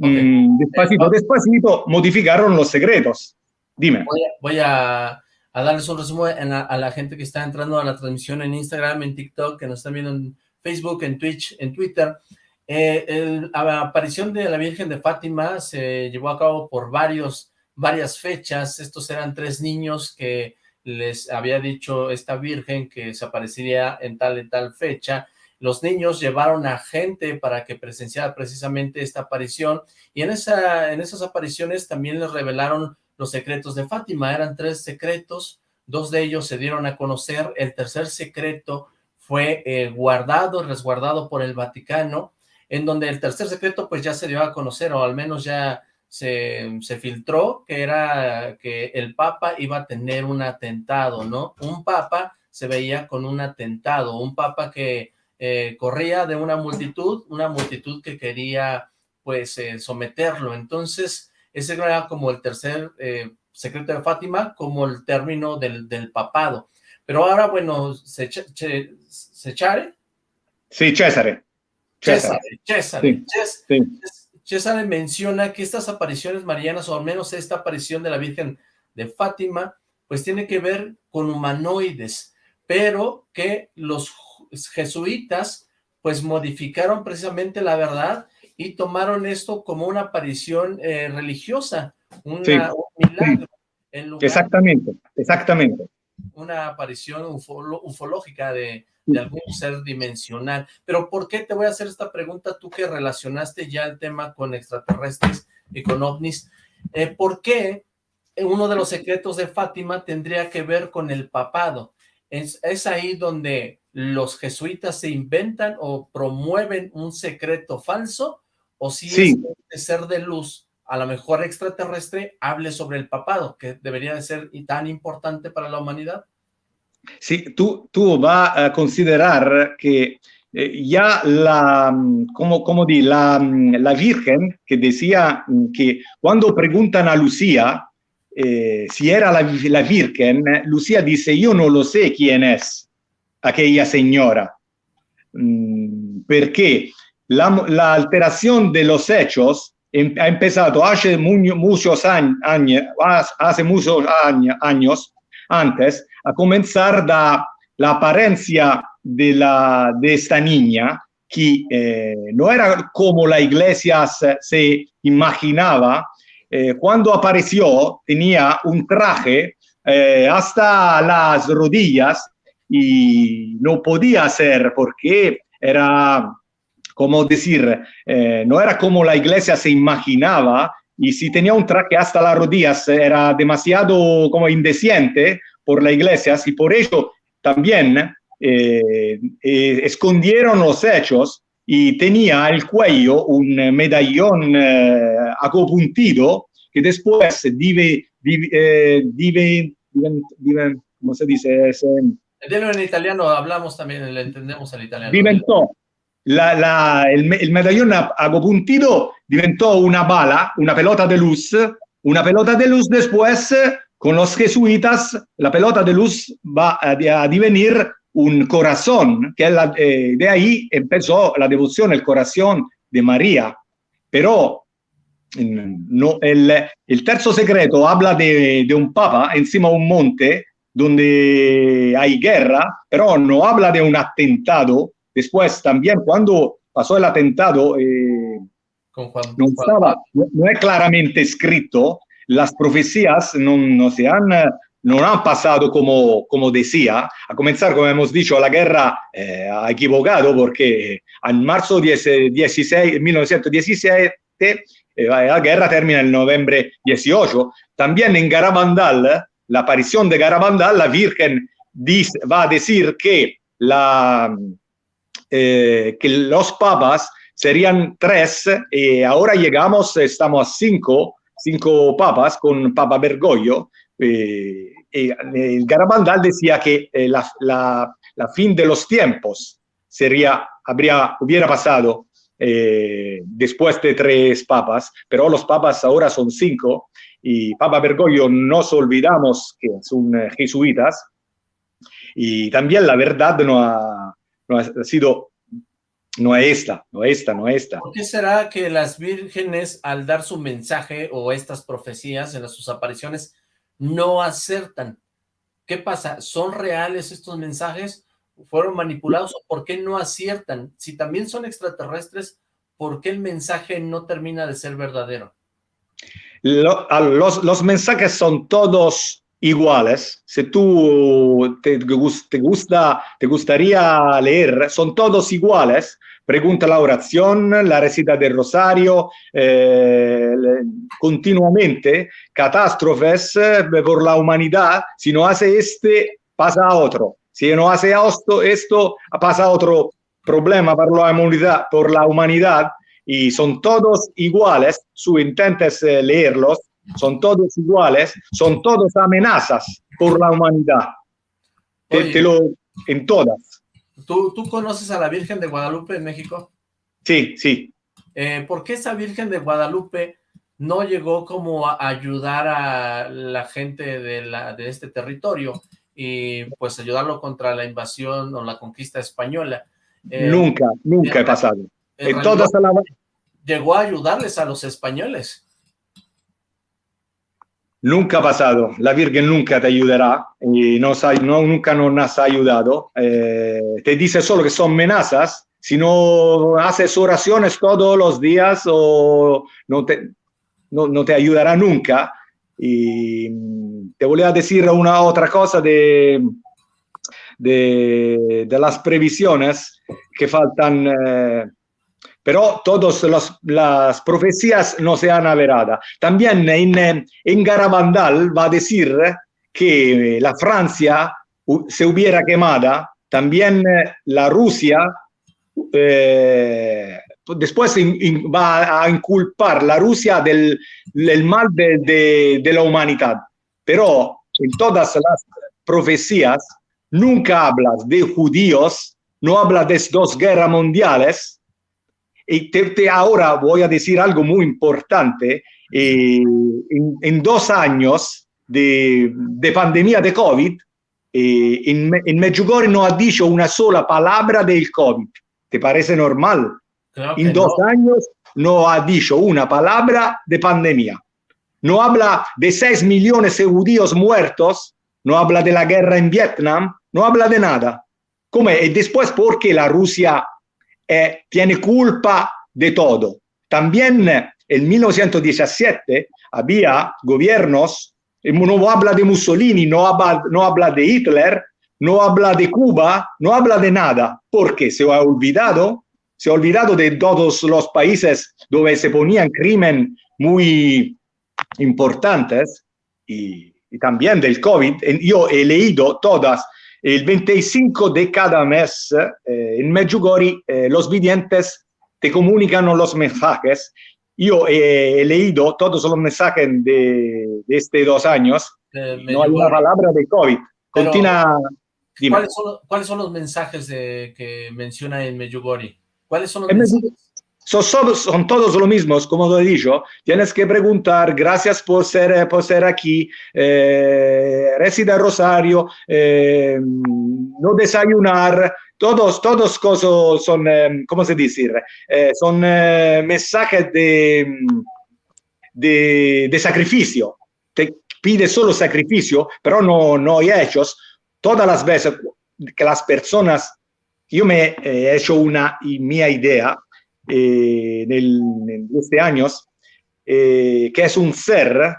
Okay. Mm, despacito, despacito, modificaron los secretos. Dime. Voy a, voy a a darles un resumen a, la gente que está entrando a la transmisión en Instagram, en TikTok, que nos están viendo en Facebook, en Twitch, en Twitter. Eh, la aparición de la Virgen de Fátima se llevó a cabo por varias fechas. Estos eran tres niños que les había dicho esta Virgen que se aparecería en tal y tal fecha. Los niños llevaron a gente para que presenciara precisamente esta aparición y en esas apariciones también les revelaron los secretos de Fátima. Eran tres secretos, dos de ellos se dieron a conocer, el tercer secreto fue eh, guardado, resguardado por el Vaticano, en donde el tercer secreto pues ya se dio a conocer, o al menos ya se, se filtró, que era que el Papa iba a tener un atentado, ¿no? Un Papa se veía con un atentado, un Papa que eh, corría de una multitud, una multitud que quería pues eh, someterlo, entonces ese era como el tercer eh, secreto de Fátima, como el término del, del papado. Pero ahora, bueno, se, che. Sí, César. César, César, sí, sí. César menciona que estas apariciones marianas, o al menos esta aparición de la Virgen de Fátima, pues tiene que ver con humanoides, pero que los jesuitas pues modificaron precisamente la verdad y tomaron esto como una aparición eh, religiosa, una, sí, un milagro. En lugar exactamente, exactamente. Una aparición ufolo, ufológica de, de, algún ser dimensional. Pero ¿por qué te voy a hacer esta pregunta tú que relacionaste ya el tema con extraterrestres y con ovnis? Eh, ¿Por qué uno de los secretos de Fátima tendría que ver con el papado? Es, es ahí donde los jesuitas se inventan o promueven un secreto falso o si sí. es ser de luz, a lo mejor extraterrestre, hable sobre el papado, que debería de ser tan importante para la humanidad. Sí, tú, tú vas a considerar que eh, ya la, como, como di, la, la Virgen que decía que cuando preguntan a Lucía eh, si era la, la Virgen, Lucía dice, yo no lo sé quién es aquella señora. Mm, ¿Por la, alteración de los hechos em, ha empezado hace muchos años, hace muchos años antes a comenzar da la apariencia de, la, de esta niña que eh, no era como la iglesia se, se imaginaba. Eh, cuando apareció tenía un traje eh, hasta las rodillas y no podía ser porque era como decir, eh, no era como la iglesia se imaginaba y si tenía un traje hasta las rodillas era demasiado como indeciente por la iglesia y por eso también eh, eh, escondieron los hechos y tenía al cuello un medallón eh, acopuntido que después dive, dive, dive, dive, ¿cómo se dice? Es, en italiano hablamos también, le entendemos al italiano. Diventó, la, la, el, medallón acopuntido diventó una bala, una pelota de luz, una pelota de luz después con los jesuitas, la pelota de luz va a, a divenir un corazón, que la, eh, de ahí empezó la devoción, el corazón de María. Pero no, el, el secreto habla de, de, un papa encima de un monte donde hay guerra, pero no habla de un atentado. Después también cuando pasó el atentado, eh, Con Juan, no, estaba, no, es claramente escrito, las profecías no, no se han no han pasado como, como decía, a comenzar, como hemos dicho, la guerra eh, ha equivocado porque en marzo 16, 1917 eh, la guerra termina en noviembre 18. También en Garabandal, la aparición de Garabandal, la Virgen dice, va a decir que, la, eh, que los papas serían tres y ahora llegamos, estamos a cinco, cinco papas con Papa Bergoglio, eh, eh, Garabandal decía que eh, la, la, la, fin de los tiempos sería, habría, hubiera pasado eh, después de tres papas, pero los papas ahora son cinco y Papa Bergoglio nos olvidamos que son jesuitas y también la verdad no ha, no ha sido no es esta, no es esta, no es esta. ¿Por qué será que las vírgenes al dar su mensaje o estas profecías en sus apariciones no acertan. ¿Qué pasa? ¿Son reales estos mensajes? ¿Fueron manipulados? ¿O por qué no aciertan? Si también son extraterrestres, ¿por qué el mensaje no termina de ser verdadero? Lo, los, los, mensajes son todos iguales. Si tú te, gusta, te gustaría leer, son todos iguales. Pregunta la oración, la recita del rosario, eh, continuamente, catástrofes eh, por la humanidad, si no hace este, pasa otro, si no hace esto, esto pasa otro problema por la humanidad, por la humanidad. Y son todos iguales, su intentes eh, leerlos, son todos iguales, son todos amenazas por la humanidad. Te, te lo, en todas. ¿Tú, ¿Tú conoces a la Virgen de Guadalupe en México? Sí, sí. Eh, ¿Por qué esa Virgen de Guadalupe no llegó como a ayudar a la gente de, la, de este territorio y pues ayudarlo contra la invasión o la conquista española? Eh, nunca, nunca he pasado. En, todas la... Llegó a ayudarles a los españoles. Nunca ha pasado, la Virgen nunca te ayudará y no, no nunca nos ha ayudado. Eh, te dice solo que son amenazas. Si no haces oraciones todos los días o no te, no, no te ayudará nunca. Y te voy a decir una otra cosa de, de, de las previsiones que faltan. Eh, pero todas las profecías no se han averado. También en, en Garabandal va a decir que la Francia se hubiera quemada, también la Rusia eh, después va a inculpar la Rusia del, mal de, de, la humanidad. Pero en todas las profecías nunca hablas de judíos, no habla de dos guerras mundiales, y te, te ahora voy a decir algo muy importante. Eh, en, en, dos años de, de, pandemia de COVID, eh, en, en Medjugorje no ha dicho una sola palabra del COVID. ¿Te parece normal? Claro en dos no. años no ha dicho una palabra de pandemia. No habla de 6 millones de judíos muertos, no habla de la guerra en Vietnam, no habla de nada. ¿Cómo? Y después, ¿por qué la Rusia eh, tiene culpa de todo. También en 1917 había gobiernos, no habla de Mussolini, no habla, no habla de Hitler, no habla de Cuba, no habla de nada, porque se ha olvidado se ha olvidado de todos los países donde se ponían crimen muy importantes y, y también del COVID. Yo he leído todas el 25 de cada mes eh, en Medjugorje eh, los videntes te comunican los mensajes. Yo he, he leído todos los mensajes de, de estos dos años. Eh, no hay una palabra de COVID. Continúa. ¿Cuáles son, cuáles son los mensajes de, que menciona en Medjugorje? ¿Cuáles son los En mensajes? Son, son- son todos los mismos, como lo he dicho. Tienes que preguntar, gracias por ser, por ser aquí, eh, reside Rosario, eh, no desayunar, todos, todos cosas son, eh, ¿cómo se dice? Eh, son eh, mensajes de, de, de sacrificio. Te pide solo sacrificio, pero no, no hay hechos. Todas las veces que las personas, yo me he hecho una y idea eh, nel- en años, eh, que es un ser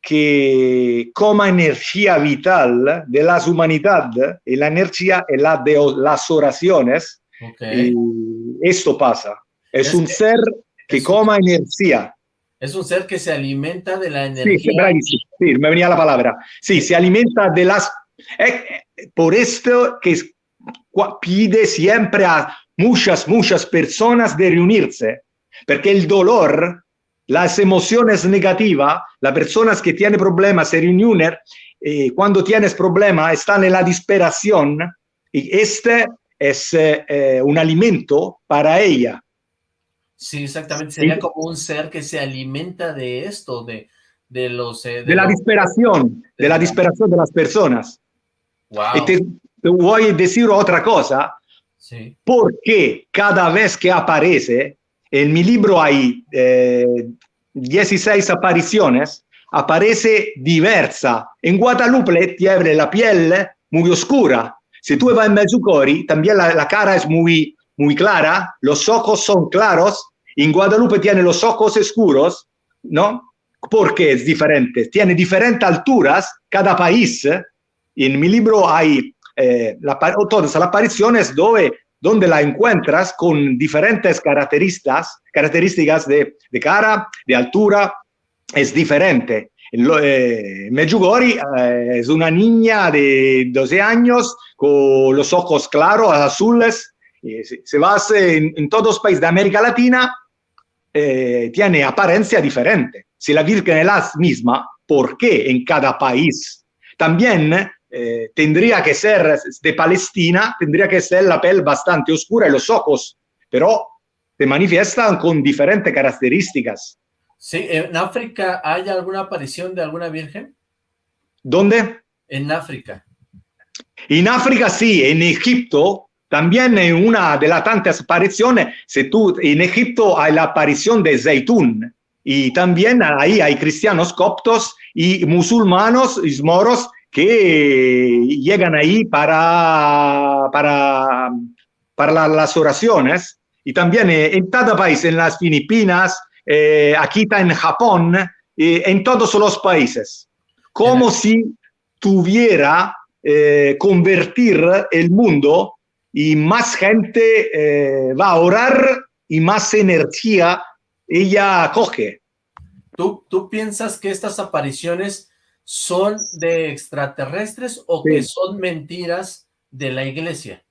que como energía vital de las humanidades, y la energía es la de las oraciones, Ok. y esto pasa. Es, Es un que- ser que es coma energía. Es un ser que se alimenta de la Sí, energía. bravissimo. Sí, me venía la palabra. Sí, se alimenta de las... eh, por esto que pide siempre a muchas, muchas personas de reunirse, porque el dolor, las emociones negativas, las personas que tienen problemas se reúnen, eh, cuando tienes problemas están en la desesperación y este es eh, eh, un alimento para ella. Sí, exactamente. Sería Sí. como un ser que se alimenta de esto, de, de los... eh, De la los- desesperación, de la desesperación de las personas. Wow. Y te, te voy a decir otra cosa, Porque cada vez que aparece, en mi libro hay eh, 16 apariciones, aparece diversa. En Guadalupe tiene la piel muy oscura. Si tú vas en Medjugorje, también la, la cara es muy, muy clara, los ojos son claros. En Guadalupe tiene los ojos oscuros, ¿no? Porque es diferente. Tiene diferentes alturas cada país. En mi libro hay eh, la, todas las apariciones donde, donde la encuentras con diferentes características, características de, cara, de altura, es diferente. Eh, eh, es una niña de 12 años con los ojos claros, azules. Eh, se, vas en, en, todos los países de América Latina, eh, tiene apariencia diferente. Si la Virgen es la misma, ¿por qué en cada país? También eh, tendría que ser de Palestina, tendría que ser la piel bastante oscura y los ojos, pero se manifiestan con diferentes características. Sí, ¿en África hay alguna aparición de alguna virgen? ¿Dónde? En África. En África sí, en Egipto también en una de las tantas apariciones, si tú, en Egipto hay la aparición de Zeitún y también ahí hay cristianos coptos y musulmanos y moros que llegan ahí para, para, para la, las oraciones. Y también en cada país, en las Filipinas, eh, aquí está en Japón, eh, en todos los países, como si tuviera eh, convertir el mundo y más gente eh, va a orar y más energía ella coge. ¿Tú, ¿Tú piensas que estas apariciones son de extraterrestres o sí. que son mentiras de la iglesia?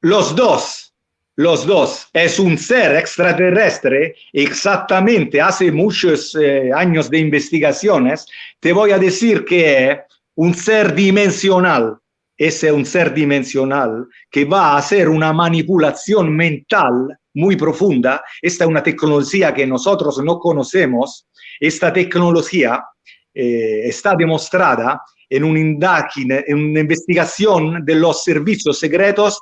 Los dos, los dos. Es un ser extraterrestre, exactamente, hace muchos eh, años de investigaciones, te voy a decir que es un ser dimensional. Ese es un ser dimensional que va a hacer una manipulación mental muy profunda. Esta es una tecnología que nosotros no conocemos. Esta tecnología eh, está demostrada en, un en una investigación de los servicios secretos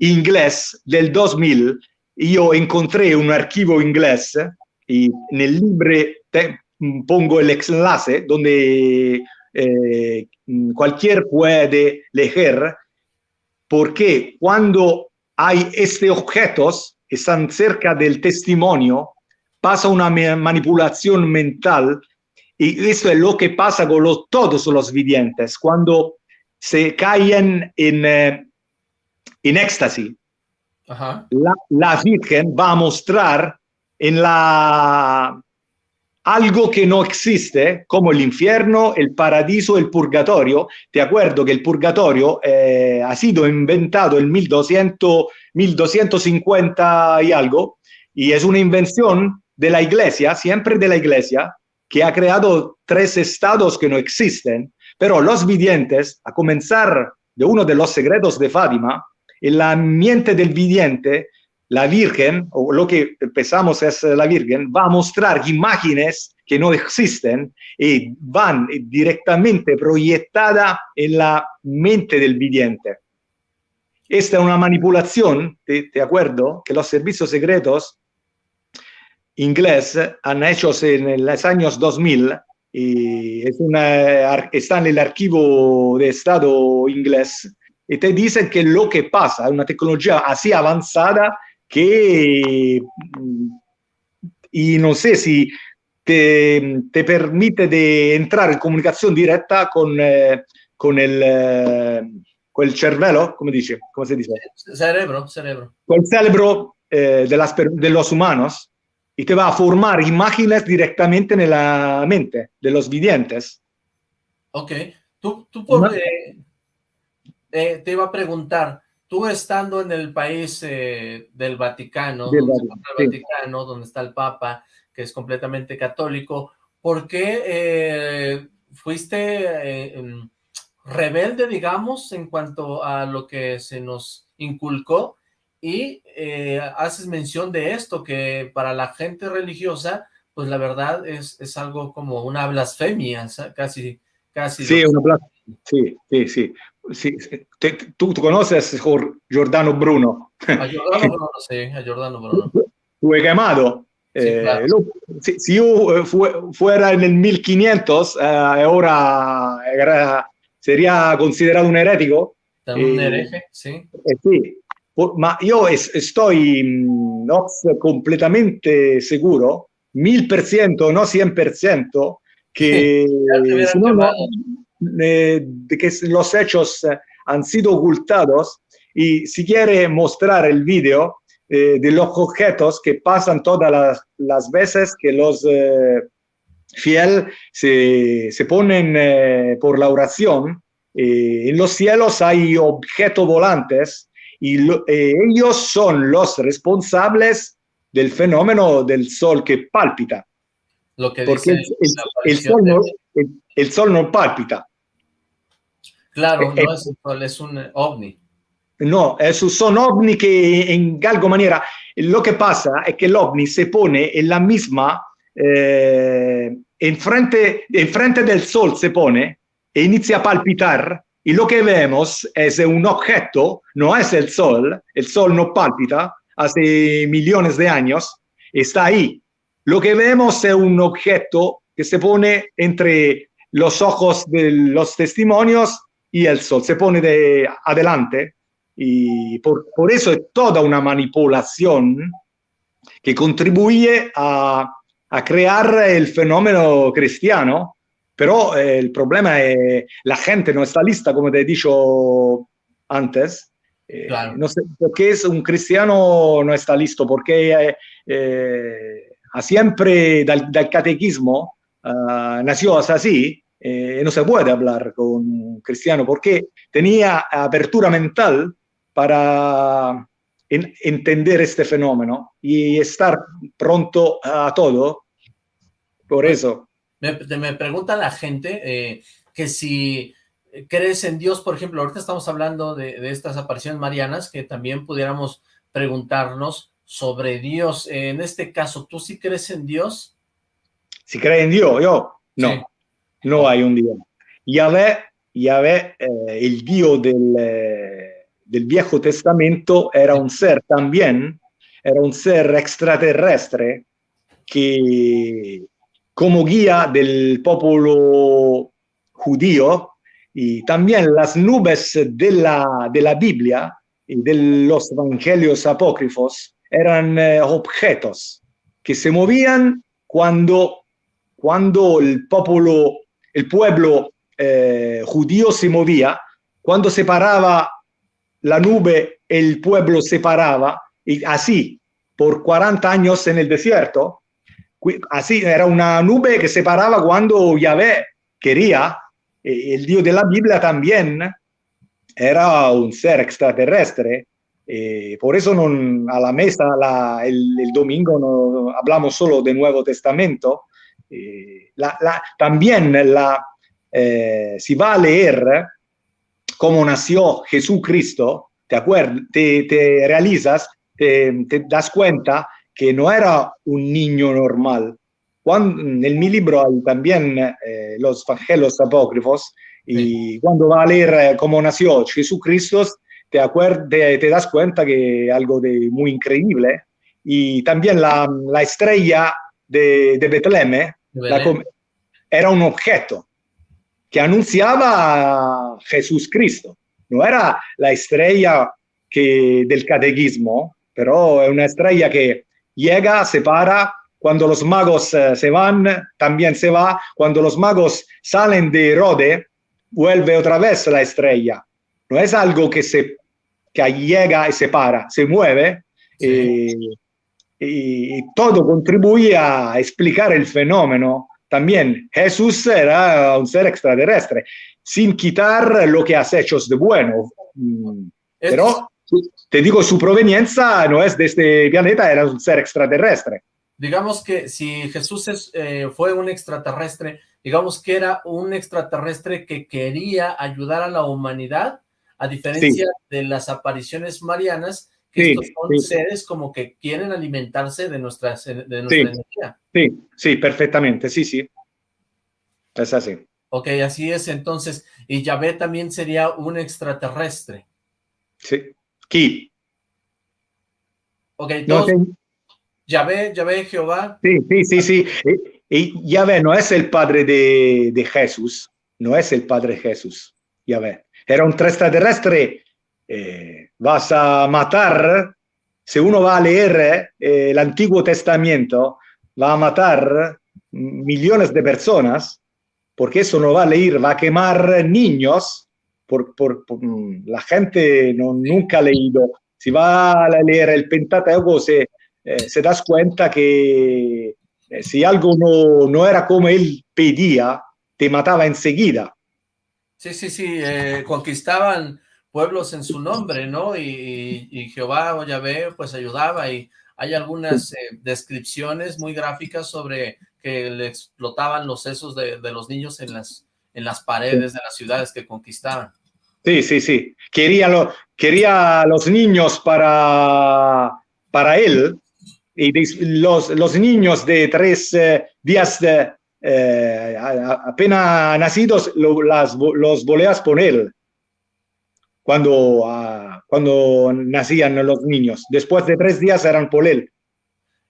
inglés del 2000. Yo encontré un archivo inglés y en el libro te pongo el enlace donde eh, cualquier puede leer, porque cuando hay estos objetos que están cerca del testimonio, pasa una manipulación mental y esto es lo que pasa con los, todos los videntes, cuando se caen en, eh, en éxtasis. La, la Virgen va a mostrar en la algo que no existe, como el infierno, el paradiso, el purgatorio. Te acuerdo que el purgatorio eh, ha sido inventado en 1200, 1250 y algo, y es una invención de la iglesia, siempre de la iglesia, que ha creado tres estados que no existen, pero los videntes, a comenzar de uno de los secretos de Fátima, en la mente del vidente la Virgen, o lo que pensamos es la Virgen, va a mostrar imágenes que no existen y van directamente proyectadas en la mente del vidente. Esta es una manipulación, ¿te, te acuerdo? Que los servicios secretos ingleses han hecho en los años 2000 y es una, está en el archivo de Estado inglés y te dicen que lo que pasa es una tecnología así avanzada que, y no sé si te, te permite de entrar en comunicación directa con, eh, con, el, eh, con el cervello, come dice? ¿Cómo se dice? Cerebro, cerebro. Con el cerebro eh, de, las, de los humanos y te va a formar imágenes directamente en la mente de los videntes. Ok. Tú, tú por, eh, eh, te iba a preguntar, tú estando en el país eh, del Vaticano, Vaticano, donde está el Papa, que es completamente católico, ¿por qué eh, fuiste eh, em, rebelde, digamos, en cuanto a lo que se nos inculcó? Y haces mención de esto, que para la gente religiosa, pues la verdad es, es algo como una blasfemia, casi, casi. Sí, una blasfemia. Sí, sí, sí. Sí, tú, tú, conoces Giordano Bruno. A Giordano Bruno, sí, a Giordano Bruno. Fue quemado. Sí, eh, claro. lo, si, si, yo eh, fue, fuera en el 1500, eh, ahora era, sería considerado un herético. Un hereje, sí. sí. Ma io es, estoy no, completamente seguro, mil por ciento, no cien por ciento, que si no, no, eh, que los hechos eh, han sido ocultados. Y si quiere mostrar el video eh, de los objetos que pasan todas las, las veces que los eh, fieles se, se, ponen eh, por la oración, en los cielos hay objetos volantes y lo, ellos son los responsables del fenómeno del sol que palpita. Lo que Porque el, el, el, sol no, el, sol no palpita. Claro, no es un sol, es un ovni. No, son ovni que en alguna manera lo que pasa es que el ovni se pone en la misma, eh, enfrente, enfrente del sol se pone e inicia a palpitar y lo que vemos es un objeto, no es el sol, el sol no palpita hace millones de años, está ahí. Lo que vemos es un objeto que se pone entre los ojos de los testimonios y el sol se pone de adelante y por, por eso es toda una manipulación que contribuye a, a crear el fenómeno cristiano, pero eh, el problema es la gente no está lista, como te he dicho antes. Eh, claro. no sé por qué es un cristiano no está listo, porque eh, siempre del, del catequismo uh, nació así, eh, no se puede hablar con un cristiano porque tenía apertura mental para en, entender este fenómeno y estar pronto a todo. Por eso. Me, me pregunta la gente eh, que si crees en Dios, por ejemplo, ahorita estamos hablando de, de, estas apariciones marianas, que también pudiéramos preguntarnos sobre Dios. En este caso, ¿tú sí crees en Dios? Si crees en Dios, yo no. Sí. No hay un Dios. Yahvé, Yahvé eh, el Dios del, eh, del, Viejo Testamento, era un ser también, era un ser extraterrestre que como guía del pueblo judío y también las nubes de la, de la Biblia y de los evangelios apócrifos eran eh, objetos que se movían cuando, cuando el pueblo el pueblo eh, judío se movía, cuando se paraba la nube, el pueblo se paraba, y así, por 40 años en el desierto, así era una nube que se paraba cuando Yahvé quería, el Dios de la Biblia también era un ser extraterrestre, eh, por eso no, a la mesa el, domingo no hablamos solo del Nuevo Testamento. Eh, también la, eh, si va a leer cómo nació Jesucristo, te, te, te realizas, te, das cuenta que no era un niño normal. Cuando, en mi libro hay también los evangelios apócrifos y cuando va a leer cómo nació Jesucristo, te, te, das cuenta que algo de muy increíble. Y también la, la estrella de, de Betlem era un objeto que anunciaba a Jesús Cristo. No era la estrella que, del catequismo, pero es una estrella que llega, se para, cuando los magos eh, se van, también se va, cuando los magos salen de Rode, vuelve otra vez la estrella. No es algo que se que llega y se para, se mueve y, todo contribuye a explicar el fenómeno. También Jesús era un ser extraterrestre, sin quitar lo que has hecho de bueno. Mm, pero te digo, su proveniencia no es de este planeta, era un ser extraterrestre. Digamos que si Jesús eh, fue un extraterrestre, digamos que era un extraterrestre que quería ayudar a la humanidad a diferencia de las apariciones marianas, que estos son seres como que quieren alimentarse de, nuestras, de nuestra energía. Sí, sí, perfectamente, sí, sí. Es así. Ok, así es entonces. Y Yahvé también sería un extraterrestre. Sí. ¿Quién? Ok, entonces, Yahvé, Yahvé, Jehová. Sí, sí, sí, sí. Y, Yahvé no es el padre de, de Jesús, no es el padre de Jesús, Yahvé era un extraterrestre, eh, vas a matar, si uno va a leer eh, el Antiguo Testamento, va a matar millones de personas, porque eso no va a leer, va a quemar niños, por, mm, la gente no, nunca ha leído. Si va a leer el Pentateuco, se, eh, se das cuenta que si algo no, no era como él pedía, te mataba enseguida. Sí, sí, sí, eh, conquistaban pueblos en su nombre, ¿no? Y, Jehová o Yahvé pues ayudaba y hay algunas eh, descripciones muy gráficas sobre que le explotaban los sesos de, los niños en las, en las paredes de las ciudades que conquistaban. Sí, sí, sí. Quería, lo, quería los niños para, para él y los, los niños de tres eh, días de, eh, apenas nacidos las, los voleas poner cuando, ah, cuando nacían los niños. Después de tres días eran por él.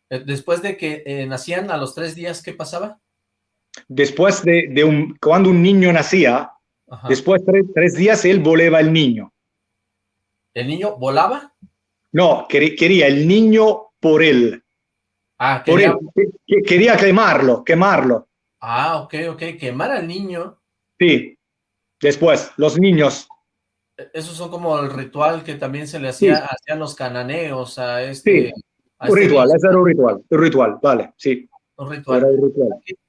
Eh, después de que eh, nacían a los tres días, ¿qué pasaba? Después de, de un, cuando un niño nacía, después de tres, días él volaba el niño. ¿El niño volaba? No, quería el niño por él. Ah, quería... quería quemarlo, quemarlo. Ah, ok, ok. Quemar al niño. Sí. Después, los niños. Esos son como el ritual que también se le hacía hacían los cananeos a este... Sí. un este ritual, ese era un ritual, un ritual, vale, sí. Un ritual.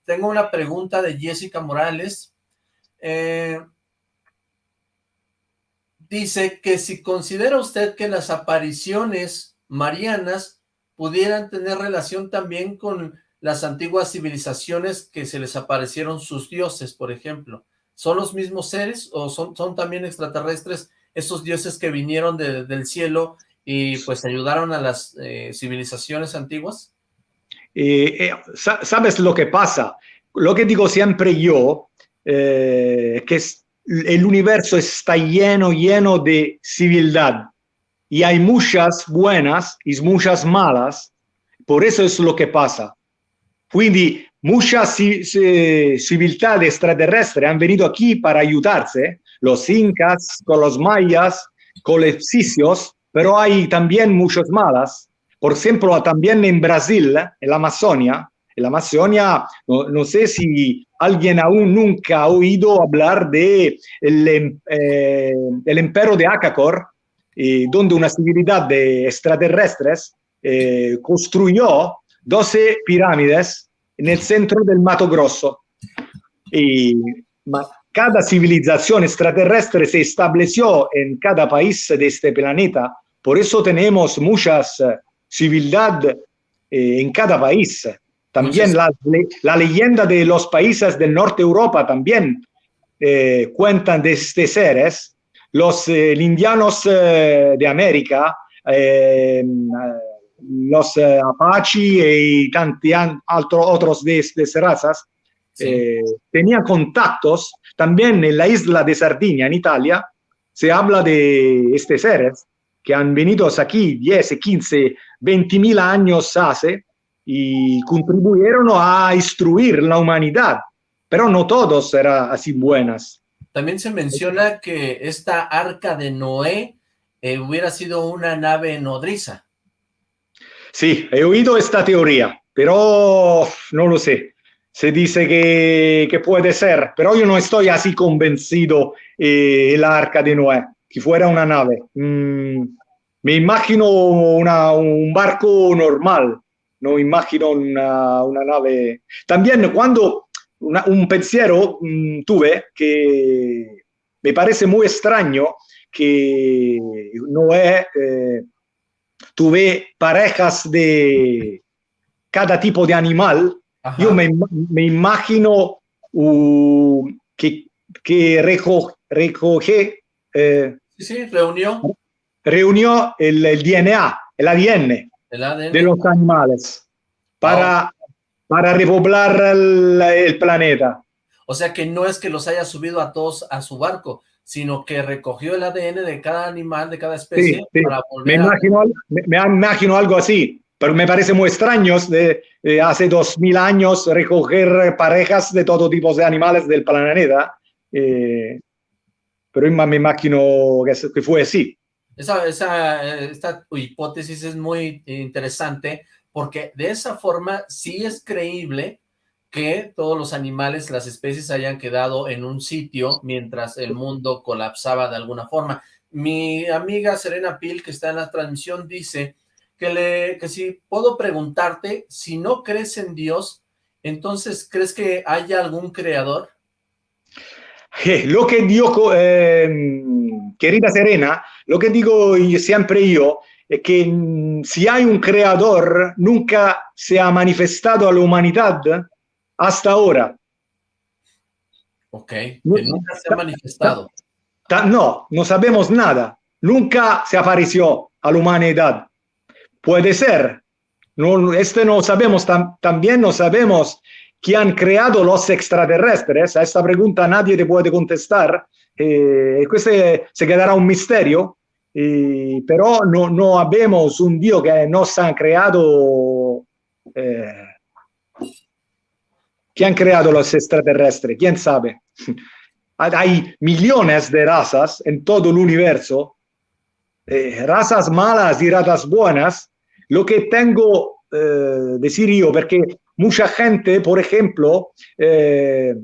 Tengo una pregunta de Jessica Morales. Eh, dice que si considera usted que las apariciones marianas pudieran tener relación también con las antiguas civilizaciones que se les aparecieron sus dioses, por ejemplo? ¿Son los mismos seres o son, son también extraterrestres esos dioses que vinieron del cielo y pues ayudaron a las eh, civilizaciones antiguas? Eh, eh, ¿Sabes lo que pasa? Lo que digo siempre yo, que el universo está lleno, lleno de civilidad y hay muchas buenas y muchas malas, por eso es lo que pasa. Quindi muchas civilidades extraterrestres han venido aquí para ayudarse, los incas, con los mayas, con los sicios, pero hay también muchos malas. Por ejemplo, también en Brasil, en la Amazonia, en la Amazonia, no, sé si alguien aún nunca ha oído hablar de el, eh, de Acacor, donde una civilidad de extraterrestres construyó 12 pirámides en el centro del Mato Grosso. Y cada civilización extraterrestre se estableció en cada país de este planeta. Por eso tenemos muchas civilidades en cada país. También la, la, leyenda de los países del norte de Europa también eh, cuentan de estos seres. Los eh, indianos eh, de América, los Apache y tantos otros de estas razas, tenían contactos. También en la isla de Sardinia, en Italia, se habla de estos seres que han venido aquí 10, 15, 20 mil años hace y contribuyeron a instruir la humanidad, pero no todos eran así buenas. También se menciona que esta arca de Noé eh, hubiera sido una nave nodriza. Sí, he oído esta teoría, pero no lo sé. Se dice que, que puede ser, pero yo no estoy así convencido eh, la arca de Noé, que fuera una nave. Mm, me imagino una, un barco normal, no imagino una, una nave. También cuando un pensiero mm, tuve que me parece muy extraño que Noé eh, tuve parejas de cada tipo de animal. Yo me, me imagino uh, que, que recoge... Eh, sí, sí, reunió. Reunió el, el DNA, el ADN de los animales para, para repoblar el, planeta. O sea que no es que los haya subido a todos a su barco, sino que recogió el ADN de cada animal, de cada especie, para volver me, imagino, me, imagino algo así, pero me parece muy extraño de, hace dos mil años recoger parejas de todo tipo de animales del planeta, eh, pero me imagino que fue así. Esa, esa, esta hipótesis es muy interesante porque de esa forma sí es creíble que todos los animales, las especies hayan quedado en un sitio mientras el mundo colapsaba de alguna forma. Mi amiga Serena Pil, que está en la transmisión, dice que, le, que si puedo preguntarte, si no crees en Dios, entonces, ¿crees que haya algún creador? Lo que digo, eh, querida Serena, lo que digo siempre yo es que mm, si hay un creador, nunca se ha manifestado a la humanidad hasta ahora. Ok, nunca se ha manifestado. No, no sabemos nada. Nunca se apareció a la humanidad. Puede ser. No, este no sabemos, también no sabemos que han creado los extraterrestres. A esta pregunta nadie te puede contestar. Eh, questo se quedará un misterio, eh, però no, abbiamo un Dio che nos ha creato, eh, que han creado los extraterrestres, quién sabe. Hay millones de razas en todo el universo, eh, razas malas y razas buenas. Lo que tengo eh, decir yo, porque mucha gente, por ejemplo, eh,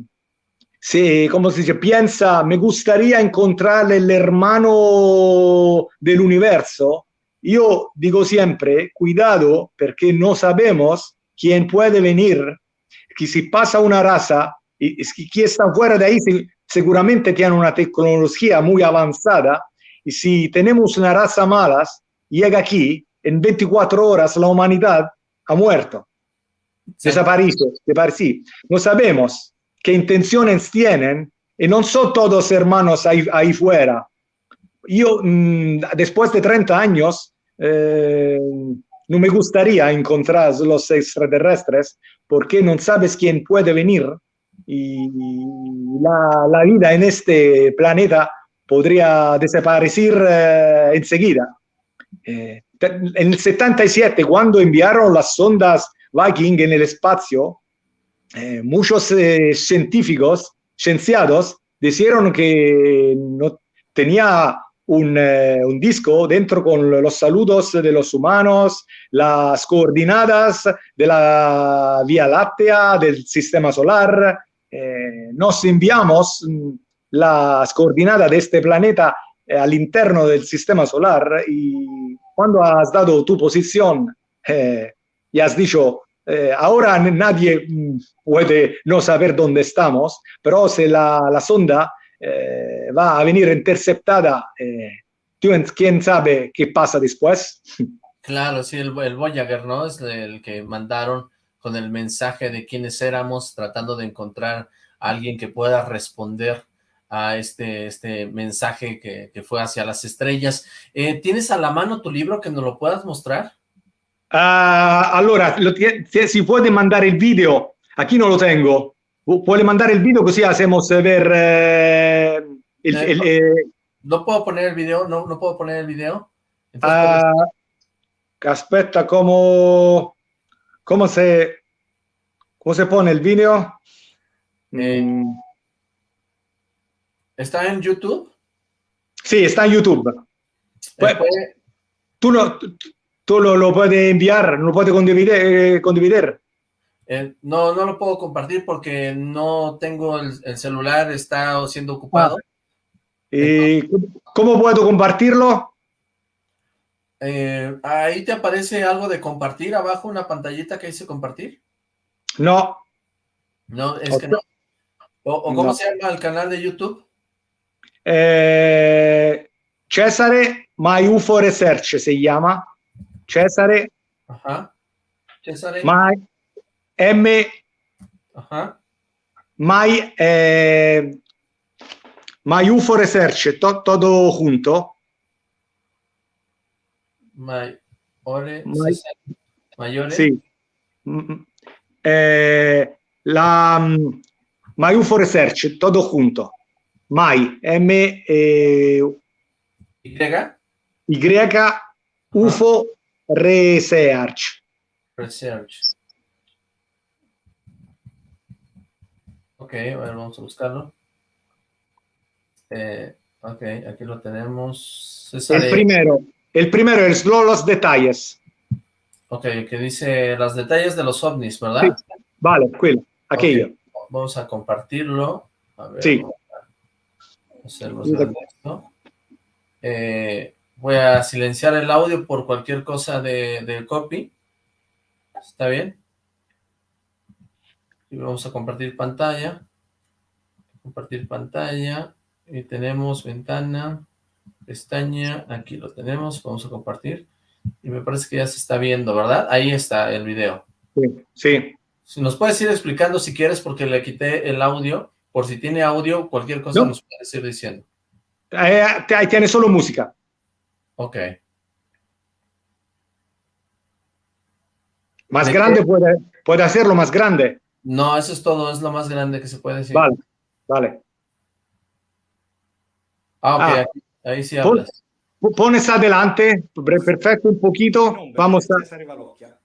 se, como se dice, piensa, me gustaría encontrar el hermano del universo, yo digo siempre, cuidado, porque no sabemos quién puede venir, que si pasa una raza, y, y quien está fuera de ahí seguramente tiene una tecnología muy avanzada, y si tenemos una raza mala, llega aquí, en 24 horas la humanidad ha muerto, sí. desaparecido, No sabemos qué intenciones tienen y no son todos hermanos ahí, ahí fuera. Yo, mmm, después de 30 años, eh, no me gustaría encontrar los extraterrestres porque no sabes quién puede venir y la, la vida en este planeta podría desaparecer eh, enseguida. Eh, en el 77, cuando enviaron las sondas Viking en el espacio, eh, muchos eh, científicos, cienciados, dijeron que no tenía un, eh, un, disco dentro con los saludos de los humanos, las coordenadas de la Vía Láctea, del sistema solar. Nos enviamos mm, las coordenadas de este planeta al interno del sistema solar y cuando has dado tu posición y has dicho, eh, ahora nadie mm, puede no saber dónde estamos, pero si la, la sonda eh, va a venir interceptada, eh, ¿quién sabe qué pasa después? Claro, sí, el, el Voyager, ¿no? Es el que mandaron con el mensaje de quiénes éramos, tratando de encontrar a alguien que pueda responder a este, este mensaje que, que fue hacia las estrellas. ¿Tienes a la mano tu libro que nos lo puedas mostrar? Uh, allora, lo, si puede mandar el video, aquí no lo tengo, puede mandar el video così hacemos ver eh, el, eh, el, no, eh, no, puedo poner el video, no, no puedo poner el video. Entonces, uh, aspetta, ¿cómo, cómo, se, ¿cómo se pone el video? Eh, mm. ¿Está en YouTube? Sí, está en YouTube. Pues. Tú, no, tú lo, lo, puedes enviar, lo puedes condividir. Eh, condividir. Eh, no, no lo puedo compartir porque no tengo el, el celular, está siendo ocupado. Ah. ¿Y cómo puedo compartirlo? Eh, ahí te aparece algo de compartir abajo, una pantallita que dice compartir. No. No, es que no. ¿O, o cómo no. se llama el canal de YouTube? Eh, Cesare My UFO Research se llama. Cesare. Ajá. Cesare. My M. Ajá. My, eh, My UFO Research, to, todo junto. My, ore, My, mayore. Sí. Eh, la My UFO Research, todo junto. My, M, eh, Y. Y, UFO Research. Research. Ok, a ver, vamos a buscarlo. Eh, ok, aquí lo tenemos. El primero, el primero es los detalles. Ok, que dice los detalles de los ovnis, ¿verdad? Sí. Vale, quello, aquello. Okay. Vamos a compartirlo. A ver, sí. A eh, voy a silenciar el audio por cualquier cosa de, de copy. ¿Está bien? Y vamos a compartir pantalla. Compartir pantalla. Y tenemos ventana, pestaña, aquí lo tenemos, vamos a compartir. Y me parece que ya se está viendo, ¿verdad? Ahí está el video. Sí, sí. Si nos puedes ir explicando si quieres, porque le quité el audio, por si tiene audio, cualquier cosa no. nos puedes ir diciendo. Eh, ahí tiene solo música. Ok. Más ¿De grande puede, puede hacerlo más grande. No, eso es todo, es lo más grande que se puede decir. Vale, vale. Ah, ok, ah, ahí, ahí, sí hablas. Pones adelante, perfecto, un poquito. Vamos a...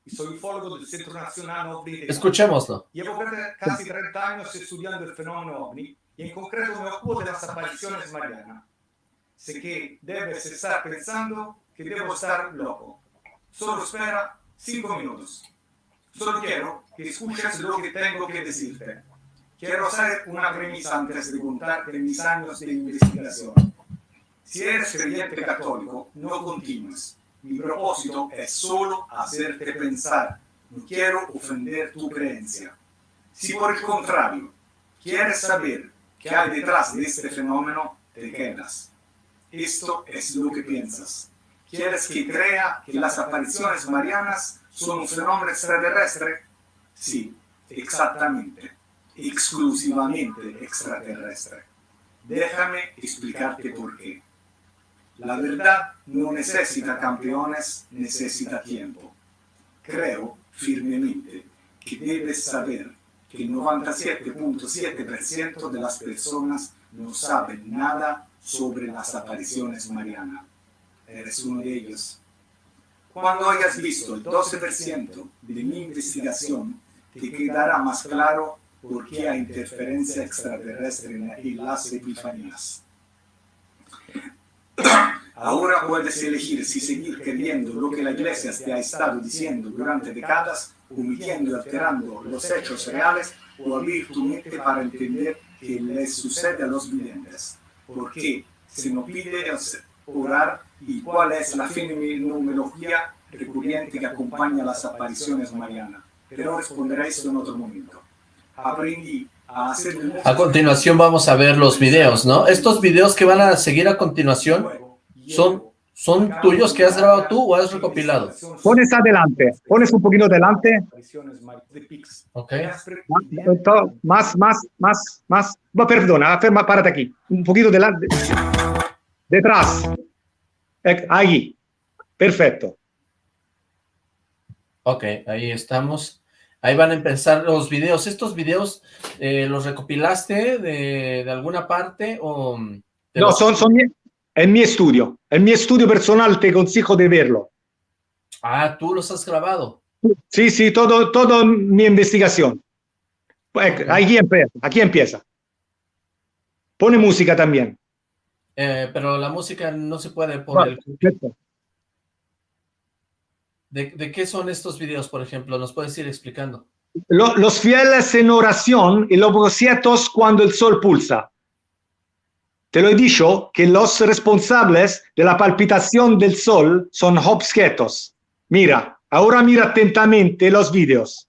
Soy ufólogo del Centro Nacional OVNI. Escuchémoslo. Llevo casi 30 años estudiando el fenómeno OVNI y en concreto me ocupo de las apariciones marianas. Sé que debes estar pensando que debo estar loco. Solo espera 5 minutos. Solo quiero que escuches lo que tengo que decirte. Quiero hacer una premisa antes de contarte mis años de investigación. Si eres creyente católico, no continúes. Mi propósito es solo hacerte pensar. No quiero ofender tu creencia. Si por el contrario, quieres saber qué hay detrás de este fenómeno, te quedas. Esto es lo que piensas. ¿Quieres que crea que las apariciones marianas son un fenómeno extraterrestre? Sí, exactamente. Exclusivamente extraterrestre. Déjame explicarte por qué. La verdad no necesita campeones, necesita tiempo. Creo firmemente que debes saber que el 97.7% de las personas no saben nada sobre las apariciones marianas. Eres uno de ellos. Cuando hayas visto el 12% de mi investigación, te quedará más claro por qué hay interferencia extraterrestre en las epifanías. Ahora puedes elegir si seguir creyendo lo que la Iglesia te ha estado diciendo durante décadas, omitiendo y alterando los hechos reales, o abrir tu mente para entender qué les sucede a los videntes. Porque se nos pide orar y cuál es la fenomenología recurrente que acompaña las apariciones marianas. Pero responderé a eso en otro momento. Aprendí a hacer... A continuación vamos a ver los videos, ¿no? Estos videos que van a seguir a continuación son, son tuyos que has grabado tú o has recopilado. Pones adelante, pones un poquito adelante. Ok. Más, más, más, más. No, perdona, ferma, párate aquí. Un poquito delante. Detrás. Ahí. Perfecto. Ok, ahí estamos. Ahí van a empezar los videos. ¿Estos videos eh, los recopilaste de, de, alguna parte o...? No, son, son en mi estudio. En mi estudio personal te consigo de verlo. Ah, ¿tú los has grabado? Sí, sí, todo, todo mi investigación. Aquí empieza, aquí empieza. Pone música también. Eh, pero la música no se puede poner. ¿De, ¿De, qué son estos videos, por ejemplo? ¿Nos puedes ir explicando? Lo, los fieles en oración y los objetos cuando el sol pulsa. Te lo he dicho que los responsables de la palpitación del sol son objetos. Mira, ahora mira atentamente los vídeos.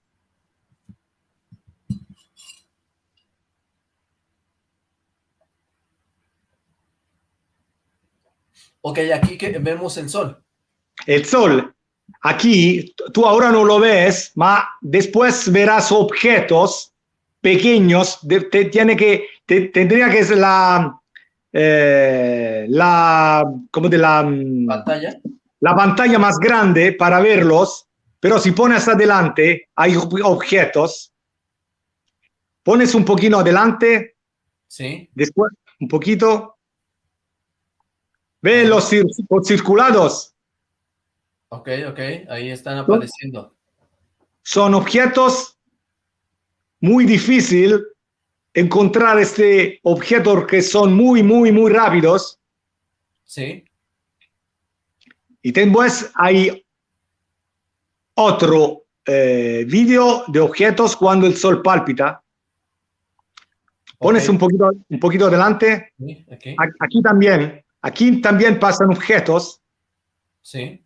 Ok, aquí que vemos el sol. El sol. Aquí, tú ahora no lo ves, ma después verás objetos pequeños. De, te, tiene que, te, tendría que ser la, eh, la, como de la pantalla. La pantalla más grande para verlos, pero si pones adelante, hay objetos. Pones un poquito adelante. Sí. Después, un poquito. Ve los, cir los circulados. Ok, ok, ahí están apareciendo. Son objetos muy difíciles encontrar este objeto que son muy, muy, muy rápidos. Sí. Y después hay otro eh, vídeo de objetos cuando el sol palpita. Pones okay. un, poquito, un poquito adelante. Okay. Aquí también. Aquí también pasan objetos. Sí.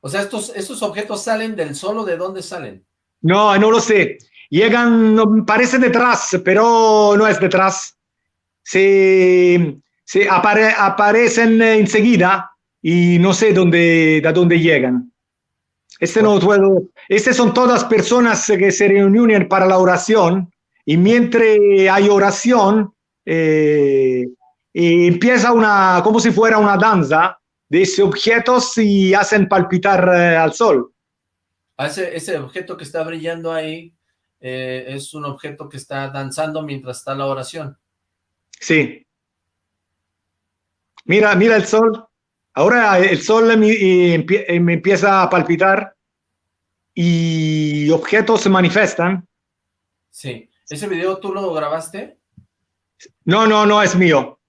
O sea, estos, estos objetos salen del sol o de dónde salen? No, no lo sé. Llegan, parece detrás, pero no es detrás. Se, se apare, aparecen enseguida y no sé dónde, de dónde llegan. Este no puedo, estas son todas personas que se reúnen para la oración y mientras hay oración, eh, empieza una, como si fuera una danza de esos objetos y hacen palpitar eh, al sol. Ese, ese objeto que está brillando ahí eh, es un objeto que está danzando mientras está la oración. Sí. Mira, mira el sol. Ahora el sol me, me empieza a palpitar y objetos se manifiestan. Sí. ¿Ese video tú lo grabaste? No, no, no es mío.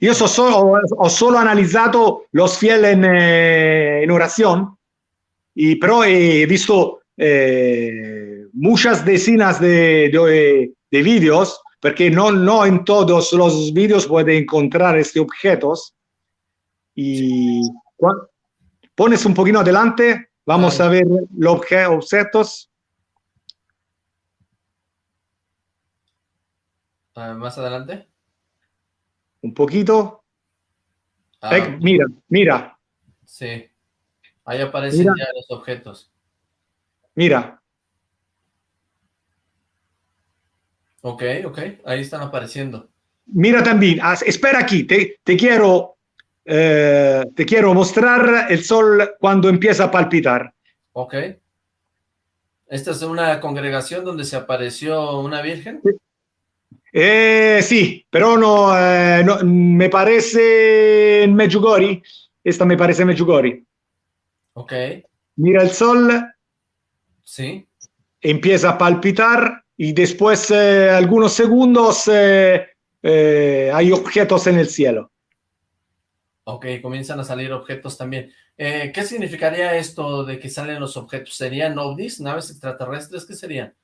Io so solo, ho solo analizzato los fieles en, eh, però he visto eh, muchas decenas de, de, de, vídeos, porque no, no en todos los vídeos puede encontrar estos objetos. Y pones un poquito adelante, vamos a ver los objetos. Uh, más adelante. Un poquito. Ah, eh, mira, mira. Sí. Ahí aparecen mira. ya los objetos. Mira. Ok, ok. Ahí están apareciendo. Mira también. Espera aquí. Te, te quiero eh, te quiero mostrar el sol cuando empieza a palpitar. Ok. ¿Esta es una congregación donde se apareció una virgen? Sí. Eh, sí, pero no, eh, no, me parece en Medjugorje. Esta me parece Medjugorje. Ok. Mira el sol. Sí. Empieza a palpitar y después, eh, algunos segundos, eh, eh, hay objetos en el cielo. Ok, comienzan a salir objetos también. ¿Qué significaría esto de que salen los objetos? ¿Serían ovnis, naves extraterrestres? ¿Qué serían?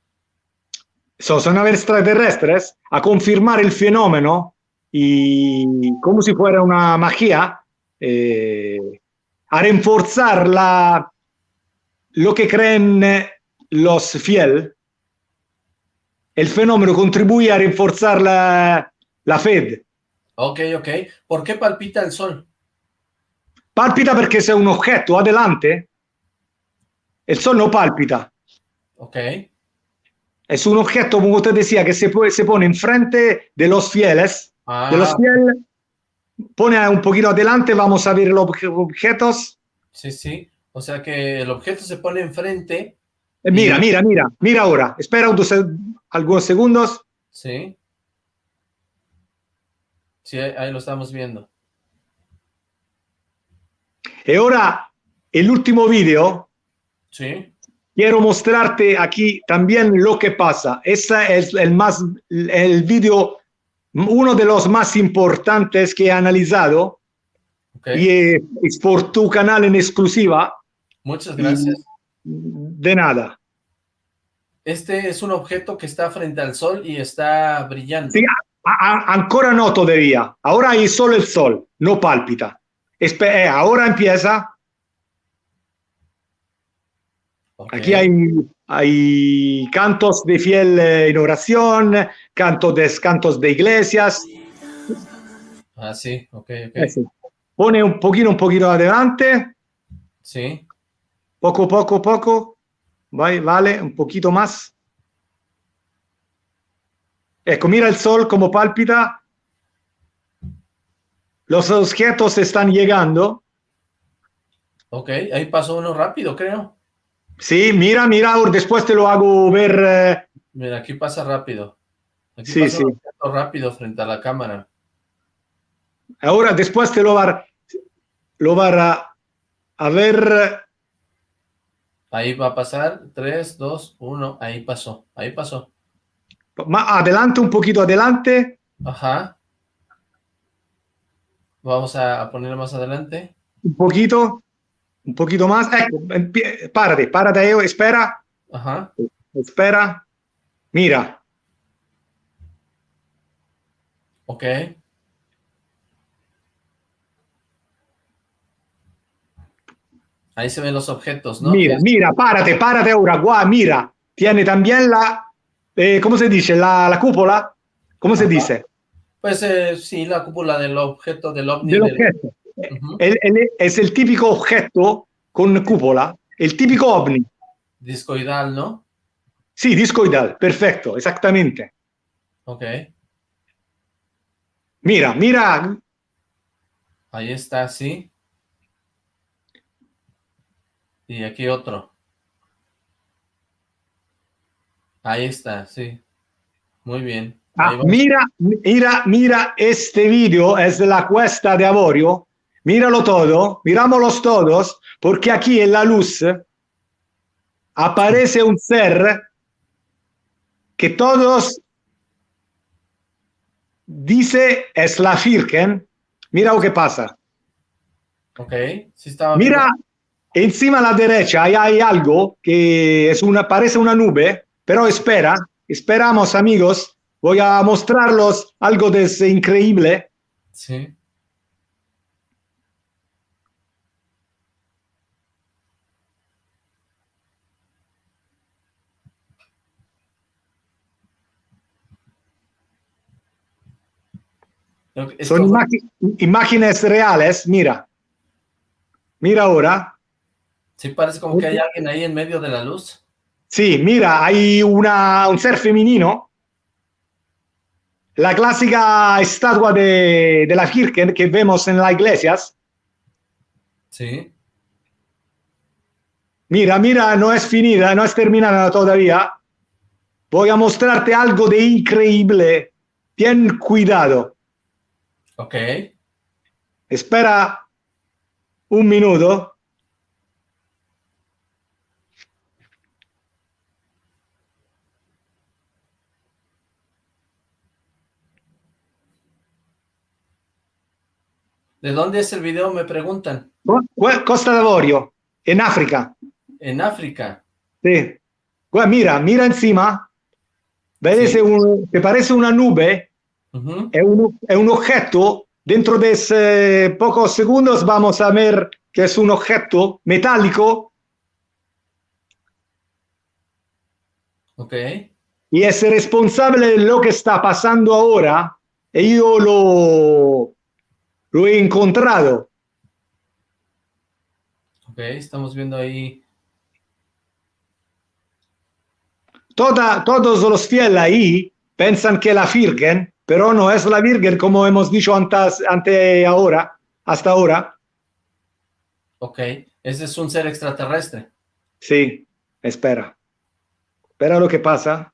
So, son naves extraterrestres a confirmar el fenómeno y como si fuera una magia, eh, a reforzar la, lo que creen los fieles. El fenómeno contribuye a reforzar la, la fe. Ok, ok. ¿Por qué palpita el sol? Palpita perché se un objeto adelante, el sol no palpita. Ok. Es un objeto, como usted decía, que se, puede, se pone enfrente de los fieles. Ah, De los fieles, pone un poquito adelante, vamos a ver los obje- objetos. sí, sí. O sea que el objeto se pone enfrente. Eh, Mira, mira, mira, mira ahora. Espera unos algunos segundos. Sí. Sí, ahí, lo estamos viendo. Y ahora, el último video, Sí. quiero mostrarte aquí también lo que pasa. Ese es el más, el video, uno de los más importantes que he analizado Ok. y es por tu canal en exclusiva. Muchas gracias. De nada. Este es un objeto que está frente al sol y está brillando. Sí, ancora no todavía. Ahora hay solo el sol, no palpita. Eh, ahora empieza. Aquí hay, hay cantos de fiel eh, en oración, cantos de, cantos de iglesias. Ah, sí, ok, ok. Eh, sí. Pone un poquito, un poquito adelante, Sí, poco, poco, poco. Vale, un poquito más. Ecco, mira el sol como palpita. Los objetos están llegando. ok. Ahí pasó uno rápido, creo. Sí, mira, mira, después te lo hago ver. eh, Mira, aquí pasa rápido. Aquí Sí, pasa sí. rápido frente a la cámara. ahora después te lo va, lo va a, a ver. Ahí va a pasar. 3, 2, 1. Ahí pasó. Ahí pasó. Más adelante, un poquito adelante. Ajá. Vamos a, ponerlo más adelante. Un poquito. Un poquito más. Empie- párate, párate ahí, espera. Ajá. Espera. Mira. Ok. Ahí se ven los objetos, ¿no? Mira, mira, párate, párate ahora, guau, mira. Tiene también la, eh, ¿cómo se dice? La, la cúpula. ¿Cómo se dice? Pues eh, sí, la cúpula del objeto del ovni. Del del- objeto. Ujú. El- el- es el típico objeto con cúpula, el típico ovni. Discoidal, ¿no? Sí, discoidal, perfecto, exactamente. Ok. Mira, mira, Ahí está, sí. Y aquí otro. Ahí está, sí. Muy bien. ah, mira, mira, mira este video, es de la cuesta de Avorio. Míralo todo, mirámoslos todos, porque aquí en la luz aparece un ser que todos dice es la Firken. Mira lo que pasa. Ok, sí estaba Mira, encima a la derecha hay, hay algo que es una, parece una nube, pero espera, esperamos amigos, voy a mostrarlos algo de ese increíble. Sí. Son como- imágenes reales, mira. Mira ahora. Sí, parece como que hay alguien ahí en medio de la luz. Sí, mira, hay una, un ser femenino. La clásica estatua de, de la Virgen que vemos en las iglesias. Sí. Mira, mira, no es finida, no es terminada todavía. Voy a mostrarte algo de increíble. Ten cuidado. Ok. Espera un minuto. ¿De dónde es el video? Me preguntan. Co- Costa d'Avorio, en África. En África. Sí. Gua- Mira, mira encima. ¿Ves? Sí. Un- te parece una nube, Uh es, un, es un objeto, dentro de ese pocos segundos vamos a ver que es un objeto metálico. Ok. Y es responsable de lo que está pasando ahora. Y yo lo, lo he encontrado. Ok, estamos viendo ahí. Toda, todos los fieles ahí piensan que la Virgen, pero no es la Virgen como hemos dicho antes, ante ahora, hasta ahora. Ok, ese es un ser extraterrestre. Sí, espera. Espera lo que pasa.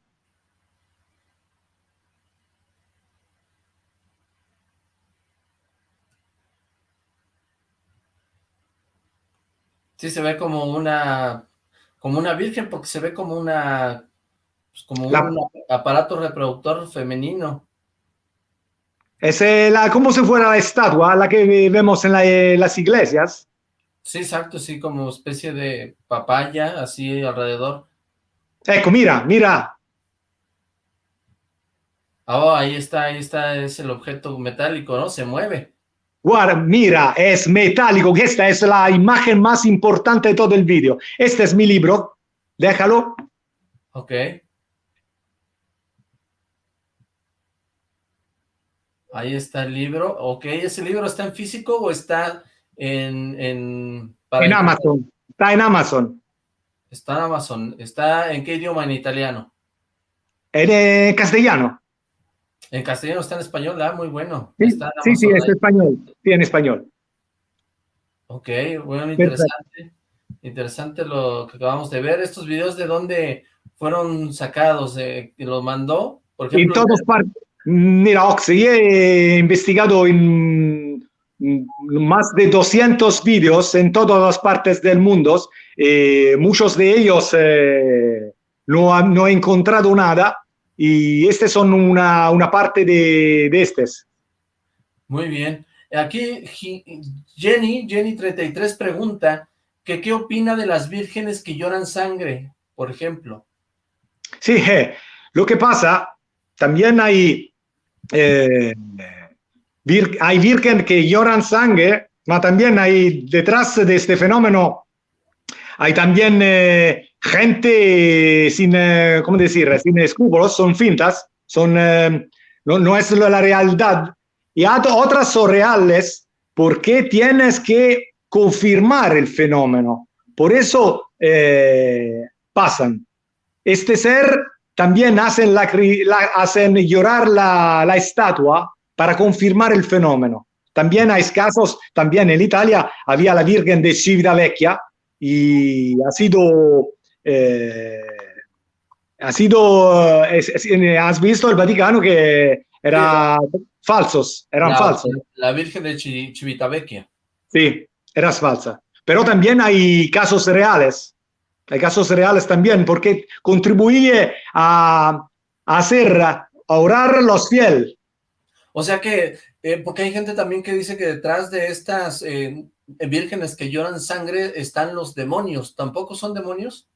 Sí, se ve como una, como una virgen, porque se ve como una, pues, como La- un aparato reproductor femenino. Es eh, la, como si fuera la estatua, la que vemos en la- eh, las iglesias. Sí, exacto, sí, como especie de papaya, así alrededor. Ecco, mira, mira. Oh, ahí está, ahí está, es el objeto metálico, ¿no? Se mueve. Guarda, mira, es metálico. Esta es la imagen más importante de todo el vídeo. Este es mi libro. Déjalo. Ok. Ahí está el libro. Ok, ¿ese libro está en físico o está en... En, para En el- Amazon. Está en Amazon. Está en Amazon. ¿Está en qué idioma? En italiano. En eh, castellano. En castellano está en español, ah, muy bueno. Sí, Está en sí, sí, Amazon es ahí. español. Sí, en español. Ok, bueno, interesante. Interesante lo que acabamos de ver. ¿Estos videos de dónde fueron sacados? Eh, ¿Lo mandó? Por En ejemplo, todas partes. Mira, Oxy, he investigado en más de 200 vídeos en todas las partes del mundo. Eh, muchos de ellos eh, no, han- no he encontrado nada y estos son una, una parte de, de estos. Muy bien. Aquí Jenny, Jenny33 pregunta que qué opina de las vírgenes que lloran sangre, por ejemplo. Sí, eh, lo que pasa, también hay, eh, vir- hay virgen que lloran sangre, pero también hay detrás de este fenómeno, hay también eh, gente sin, eh, ¿cómo decir?, sin escrúpulos, son fintas, son, eh, no, no es la realidad. Y otras son reales porque tienes que confirmar el fenómeno. Por eso eh, pasan. Este ser también hacen, la, la- hacen llorar la, la estatua para confirmar el fenómeno. También hay casos, también en Italia había la Virgen de Civitavecchia y ha sido, eh, ha sido, es- es- has visto el Vaticano que era falsos, eran la, falsos. la Virgen de Chi- Civitavecchia. Sí, era falsa. Pero también hay casos reales. Hay casos reales también, porque contribuye a, a hacer, a orar los fieles. O sea que, eh, porque hay gente también que dice que detrás de estas eh, vírgenes que lloran sangre están los demonios. ¿Tampoco son demonios?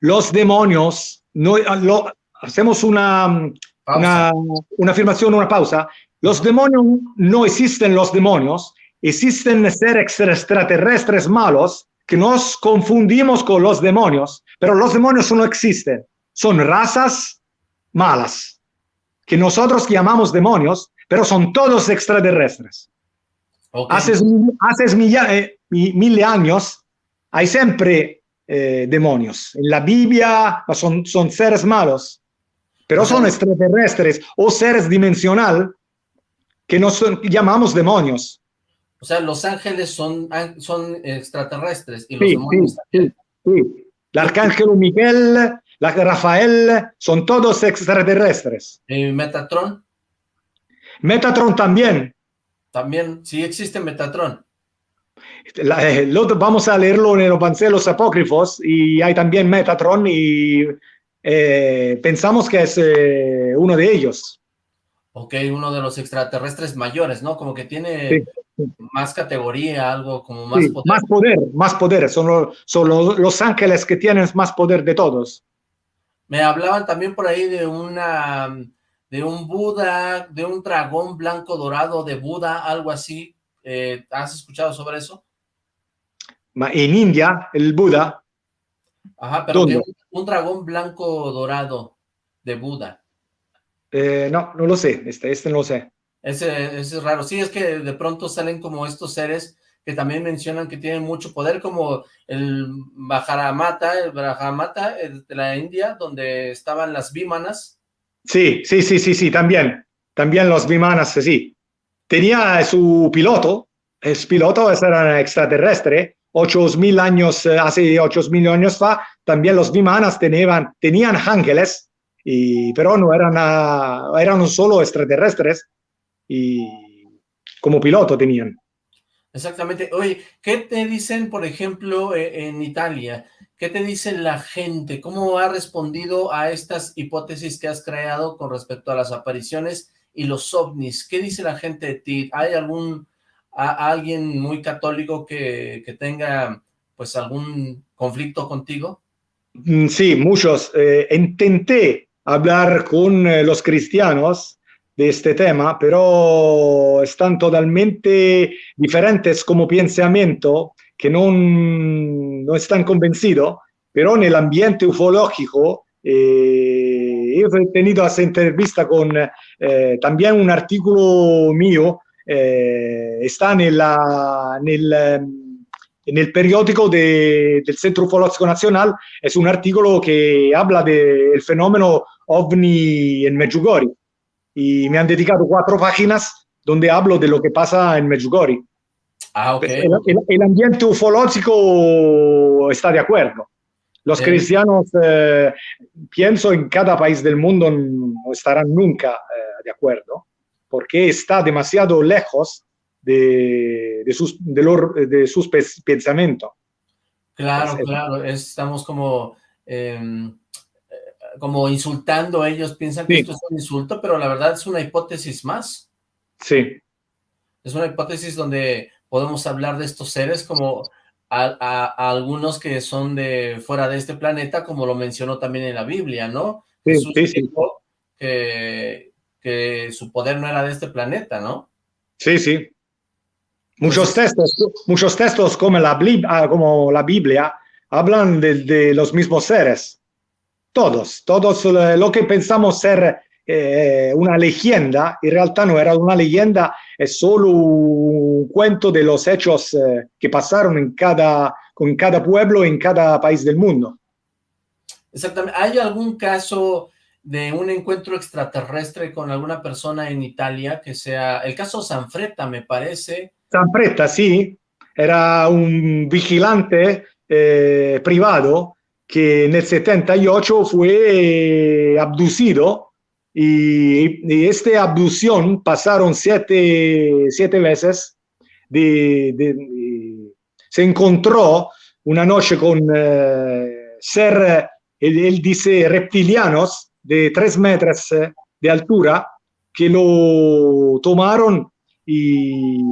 Los demonios, no, lo- hacemos una, una, una afirmación, una pausa. Los demonios no existen los demonios, existen seres extraterrestres malos que nos confundimos con los demonios, pero los demonios no existen, son razas malas que nosotros llamamos demonios, pero son todos extraterrestres. Ok. Hace, hace milla- eh, mi- mil años hay siempre eh, demonios. En la Biblia son, son seres malos, pero son extraterrestres o seres dimensional que nos llamamos demonios. O sea, los ángeles son, son extraterrestres y los Sí, demonios sí, sí, sí. El arcángel Miguel, la Rafael, son todos extraterrestres. Eh, Metatron, Metatron también. también, sí existe Metatron. La- eh, lo- vamos a leerlo en los apócrifos y hay también Metatron y eh, pensamos que es eh, uno de ellos. Ok, uno de los extraterrestres mayores, ¿no? Como que tiene Sí, sí. más categoría, algo como más Sí, poder. más poder, más poder. Son, lo- son los, los ángeles que tienen más poder de todos. Me hablaban también por ahí de una de un Buda, de un dragón blanco dorado de Buda, algo así. Eh, ¿Has escuchado sobre eso? En India, el Buda. Ajá, pero un, dragón blanco dorado de Buda. Eh, no, no lo sé, este, este no lo sé. Ese, ese, es raro. Sí, es que de pronto salen como estos seres que también mencionan que tienen mucho poder, como el Bajaramata, el Bajaramata de la India, donde estaban las Vimanas. Sí, sí, sí, sí, sí, también. También los Vimanas, sí. Tenía su piloto, el piloto era extraterrestre, 8.000 años, eh, hace 8.000 años también los Vimanas tenían, tenían ángeles, y, pero no eran, eran solo extraterrestres, y como piloto tenían. Exactamente. Oye, ¿qué te dicen, por ejemplo, e, en Italia? ¿Qué te dice la gente? ¿Cómo ha respondido a estas hipótesis que has creado con respecto a las apariciones y los ovnis? ¿Qué dice la gente de ti? ¿Hay algún alguien muy católico que, tenga pues algún conflicto contigo? Mm, sí, muchos. Eh, intenté hablar con eh, los cristianos de este tema, pero están totalmente diferentes como pensamiento, que no, no están convencidos, pero en el ambiente ufológico eh, he tenido esa entrevista con también un artículo mío eh, está nella, nel, nel periódico de, del Centro Ufológico Nacional, es un artículo que habla del fenómeno ovni en Medjugorje. Y me han dedicado cuatro páginas donde hablo de lo que pasa en Medjugorje. Ah, okay. el, el, el, ambiente ufológico está de acuerdo. Los eh. cristianos, eh, pienso, en cada país del mundo no estarán nunca eh, de acuerdo porque está demasiado lejos de, de sus, de, de sus pensamientos. Claro, claro, estamos como, eh, como insultando a ellos, piensan que esto es un insulto, pero la verdad es una hipótesis más. Sí. Es una hipótesis donde podemos hablar de estos seres como a, a, algunos que son de fuera de este planeta, como lo mencionó también en la Biblia, ¿no? Sí, Jesús sí, sí. Que, que su poder no era de este planeta, ¿no? Sí, sí. Muchos textos, muchos textos como la, ah, como la Biblia hablan de, de, los mismos seres. Todos, todos eh, lo que pensamos ser eh, una leyenda, en realidad no era una leyenda, es solo un cuento de los hechos eh, que pasaron en cada, con cada pueblo, en cada país del mundo. Exactamente. ¿Hay algún caso de un encuentro extraterrestre con alguna persona en Italia, que sea el caso Sanfretta, me parece. Sanfretta, sí, era un vigilante eh, privado que en el 78 fue eh, abducido y, y esta abducción pasaron siete, siete veces. De, se encontró una noche con eh, ser, él dice, reptilianos, de tres metros eh, de altura que lo tomaron y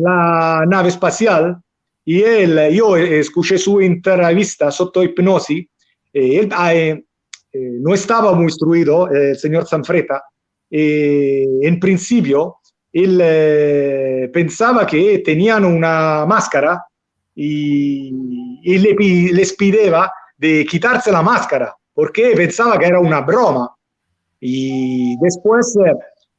la nave espacial y él, yo escuché su entrevista sotto hipnosis, eh, él eh, eh, no estaba muy instruido, el señor Sanfreta, en principio él pensaba que tenían una máscara y, le, les pideva de quitarse la máscara porque pensaba que era una broma. Y después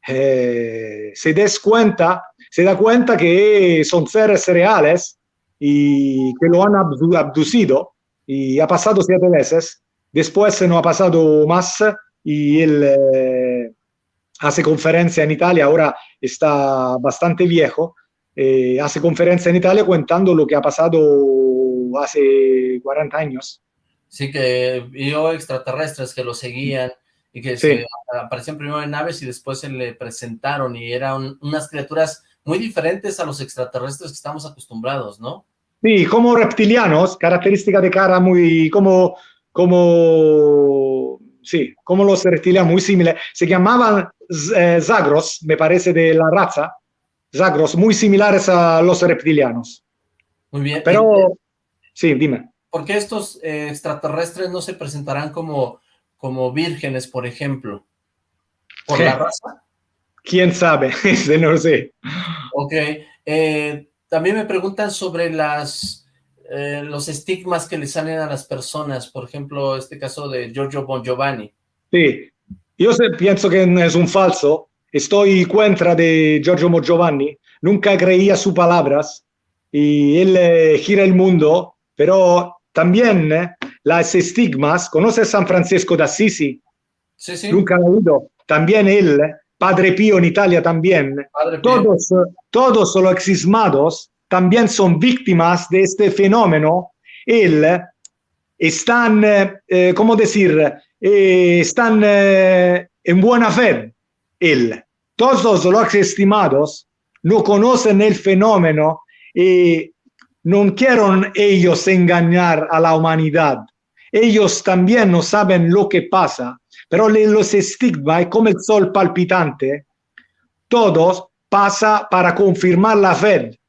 eh, se, des cuenta, se da cuenta que son seres reales y que lo han abducido y ha pasado siete veces. Después no ha pasado más y él eh, hace conferencia en Italia, ahora está bastante viejo, eh, hace conferencia en Italia contando lo que ha pasado hace 40 años. Sí, que vio extraterrestres que lo seguían y que sí. se aparecían primero en naves y después se le presentaron y eran unas criaturas muy diferentes a los extraterrestres que estamos acostumbrados, ¿no? Sí, como reptilianos, característica de cara muy, como, como, sí, como los reptilianos, muy similares. Se llamaban eh, Zagros, me parece, de la raza, Zagros, muy similares a los reptilianos. Muy bien. Pero, sí, dime. ¿Por qué estos eh, extraterrestres no se presentarán como, como vírgenes, por ejemplo? ¿Por la raza? ¿Quién sabe? no lo sé. Ok. Eh, también me preguntan sobre las eh, los estigmas que le salen a las personas, por ejemplo, este caso de Giorgio Bon Giovanni. Sí, yo pienso que es un falso, estoy contra de Giorgio Bon Giovanni, nunca creía sus palabras y él eh, gira el mundo, pero también eh, las estigmas, ¿conoces San Francisco de Assisi? Sí, sí. Nunca lo oído. También él, Padre Pío en Italia también. Todos, todos los exismados también son víctimas de este fenómeno. Él están, eh, ¿cómo decir? Eh, están eh, en buena fe. Él. Todos los estimados no conocen el fenómeno y no quieren ellos engañar a la humanidad. Ellos también no saben lo que pasa, pero los estigmas, como el sol palpitante, todos pasa para confirmar la fe.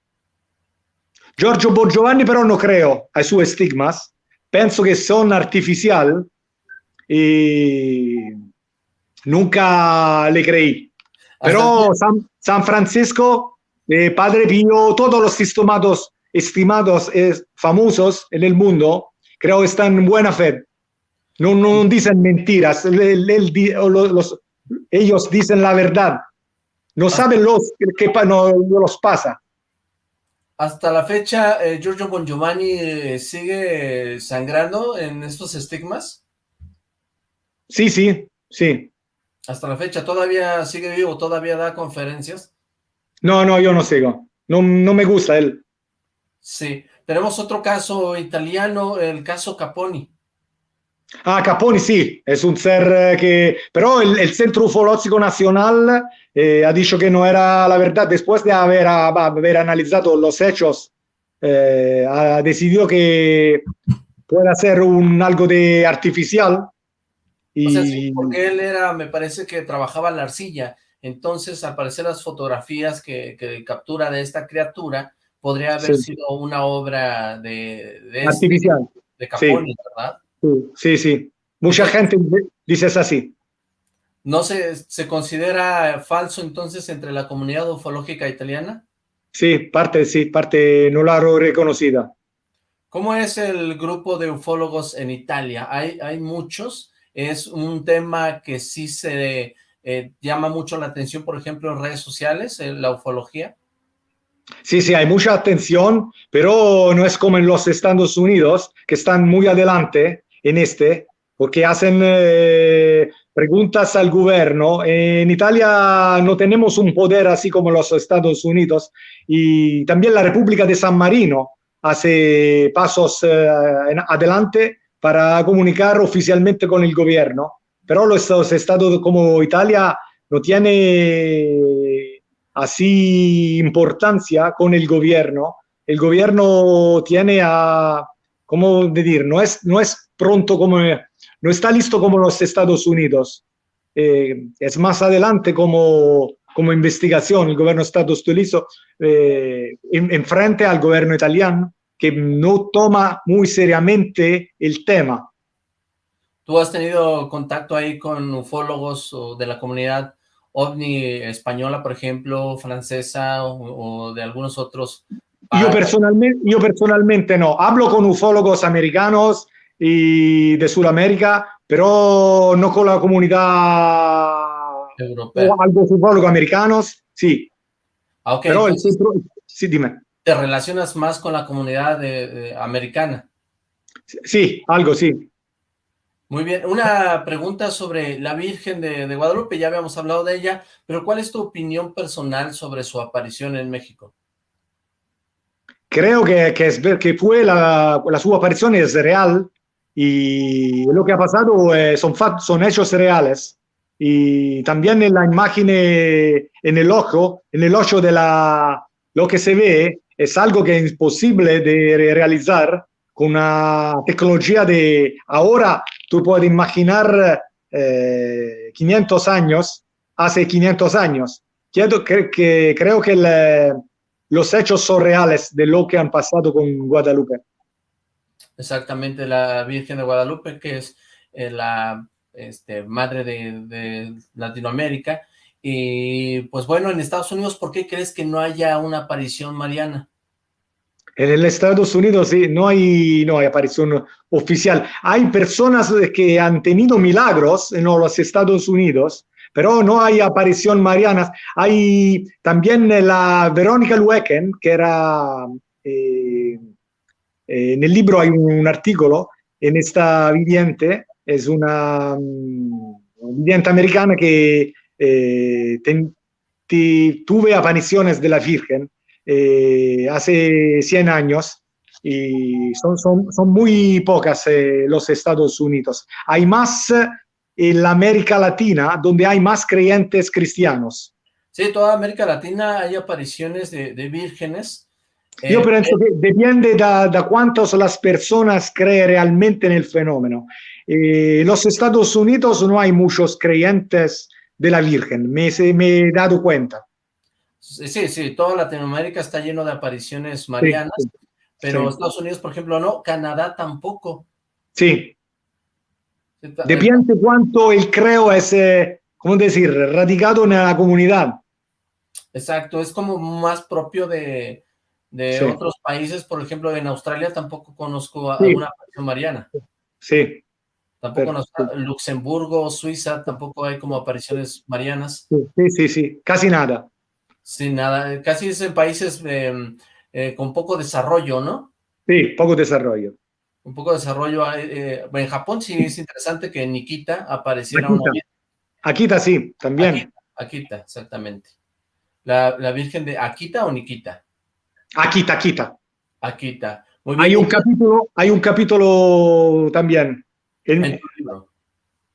Giorgio Borgiovanni però non creo ai suoi stigmas, penso che sono artificial e nunca le creí. Pero San, San Francisco, eh, Padre Pío, todos los estimados, estimados eh, famosos en el mundo, creo están en buena fe. No, no dicen mentiras, el, el, los, los, ellos dicen la verdad. No saben los que no, los pasa. Hasta la fecha, eh, Giorgio Bon Giovanni eh, sigue sangrando en estos estigmas. Sí, sí, sí. Hasta la fecha, ¿todavía sigue vivo? ¿Todavía da conferencias? No, no, yo no sigo. No, no me gusta él. Sí. Tenemos otro caso italiano, el caso Caponi. Ah, Caponi sí, es un ser que... Pero el, el Centro Ufológico Nacional eh, ha dicho que no era la verdad. Después de haber, haber analizado los hechos, eh, ha decidido que puede ser un algo de artificial. Y... O sea, sí, porque él era, me parece que trabajaba la arcilla. Entonces, al parecer las fotografías que, que captura de esta criatura podría haber sí. sido una obra de, de este, artificial. de Caponi, sí. ¿verdad? Sí, sí. Mucha gente dice es así. ¿No se, se considera falso entonces entre la comunidad ufológica italiana? Sí, parte, sí, parte no la reconocida. ¿Cómo es el grupo de ufólogos en Italia? ¿Hay, hay muchos? ¿Es un tema que sí se eh, llama mucho la atención, por ejemplo, en redes sociales, en la ufología? Sí, sí, hay mucha atención, pero no es como en los Estados Unidos, que están muy adelante en este, porque hacen eh, preguntas al gobierno. En Italia no tenemos un poder así como los Estados Unidos y también la República de San Marino hace pasos eh, adelante para comunicar oficialmente con el gobierno, pero los estados como Italia no tiene así importancia con el gobierno. El gobierno tiene a, ¿cómo decir? No es, no es pronto como, no está listo como los Estados Unidos. Eh, es más adelante como, como investigación. El gobierno Estados Unidos eh, en, en, frente al gobierno italiano que no toma muy seriamente el tema. ¿Tú has tenido contacto ahí con ufólogos de la comunidad ovni española, por ejemplo, francesa o, o de algunos otros yo personalmente, yo personalmente no. Hablo con ufólogos americanos y de Sudamérica, pero no con la comunidad europea. O algo ufólogos americanos, sí. Ah, okay, pero el centro, sí, dime. ¿Te relacionas más con la comunidad de, de, americana? Sí, algo, sí. Muy bien, una pregunta sobre la Virgen de, de, Guadalupe, ya habíamos hablado de ella, pero ¿cuál es tu opinión personal sobre su aparición en México? Creo que, que, es, que fue la, la su aparición es real, y lo que ha pasado eh, son, son hechos reales. Y también en la imagen en el ojo, en el ojo de la, lo que se ve es algo que es imposible de realizar con una tecnología de ahora tú puedes imaginar eh, 500 años, hace 500 años. Quiero, que, creo que los hechos son reales de lo que han pasado con Guadalupe exactamente la Virgen de Guadalupe, que es eh, la este, madre de, Latinoamérica. Y pues bueno, en Estados Unidos, ¿por qué crees que no haya una aparición mariana? En Estados Unidos sí, no hay, no hay aparición oficial. Hay personas que han tenido milagros en los Estados Unidos, pero no hay aparición mariana. Hay también la Verónica Lueken, que era, eh, en el libro hay un, artículo, en esta viviente, es una, um, viviente americana que eh, tuve apariciones de la Virgen eh, hace 100 años y son, son, son muy pocas eh, los Estados Unidos. Hay más en la América Latina, donde hay más creyentes cristianos. Sí, toda América Latina hay apariciones de, de vírgenes. Yo eh, pienso que depende de, de cuántas las personas creen realmente en el fenómeno. En los Estados Unidos no hay muchos creyentes de la Virgen, me, me he dado cuenta. Sí, sí, toda Latinoamérica está lleno de apariciones marianas, pero Estados Unidos, por ejemplo, no, Canadá tampoco. Sí. Depende cuánto el creo es, eh, ¿cómo decir?, radicado en la comunidad. Exacto, es como más propio de, otros países, por ejemplo, en Australia tampoco conozco alguna aparición mariana. Sí. Tampoco en Luxemburgo, Suiza, tampoco hay como apariciones marianas. Sí, sí, sí, casi nada. Sin nada, casi es en países em, eh, con poco desarrollo, ¿no? Sí, poco desarrollo. Un poco de desarrollo. Eh, en Japón sí es interesante que Nikita apareciera Akita. una Akita sí, también. Akita, exactamente. La, Virgen de Akita o Nikita? Akita, Akita. Akita. Hay un capítulo, hay un capítulo también. En, libro.